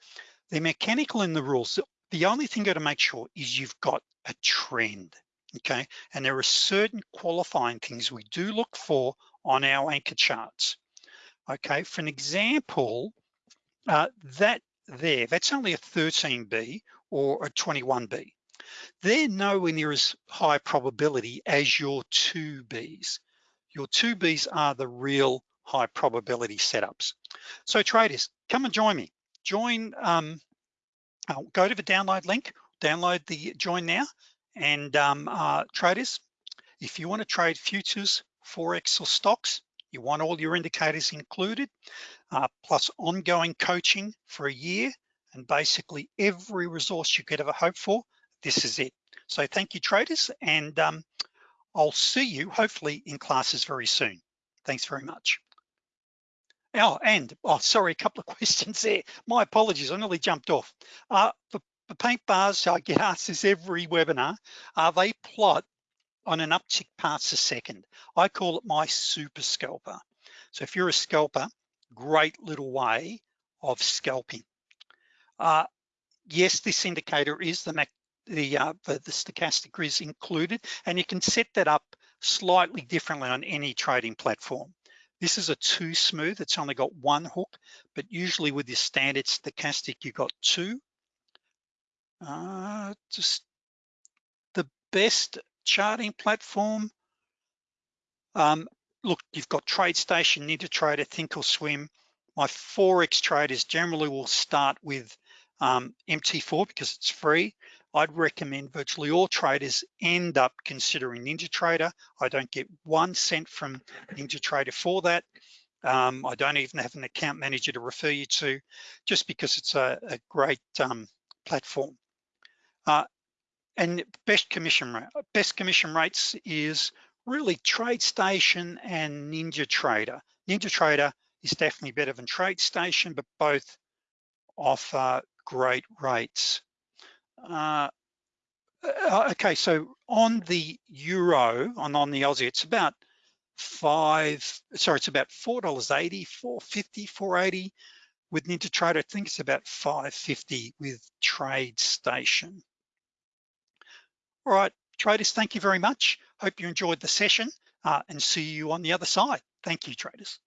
the mechanical in the rules, only thing you gotta make sure is you've got a trend, okay? And there are certain qualifying things we do look for on our anchor charts. Okay, for an example, uh, that there, that's only a 13B or a 21B. They're nowhere near as high probability as your 2Bs. Your 2Bs are the real high probability setups. So traders, come and join me. Join um, uh, go to the download link, download the join now, and um, uh, traders, if you wanna trade futures, Forex or stocks, you want all your indicators included, uh, plus ongoing coaching for a year, and basically every resource you could ever hope for, this is it. So thank you traders, and um, I'll see you hopefully in classes very soon. Thanks very much. Oh, and, oh, sorry, a couple of *laughs* questions there. My apologies, I nearly jumped off. Uh, the, the paint bars, I get asked this every webinar, uh, they plot on an uptick past a second. I call it my super scalper. So if you're a scalper, great little way of scalping. Uh, yes, this indicator is the the, uh, the, the stochastic is included, and you can set that up slightly differently on any trading platform. This is a too smooth, it's only got one hook, but usually with your standard stochastic, you've got two. Uh, just the best charting platform. Um, look, you've got TradeStation, NinjaTrader, Thinkorswim. My Forex traders generally will start with um, MT4 because it's free. I'd recommend virtually all traders end up considering NinjaTrader. I don't get one cent from NinjaTrader for that. Um, I don't even have an account manager to refer you to just because it's a, a great um, platform. Uh, and best commission rate, best commission rates is really TradeStation and NinjaTrader. NinjaTrader is definitely better than TradeStation, but both offer great rates. Uh, uh, okay, so on the euro and on the Aussie, it's about five, sorry, it's about $4.80, 450, 480 with NinjaTrader. I think it's about 550 with TradeStation. All right, traders, thank you very much. Hope you enjoyed the session uh, and see you on the other side. Thank you, traders.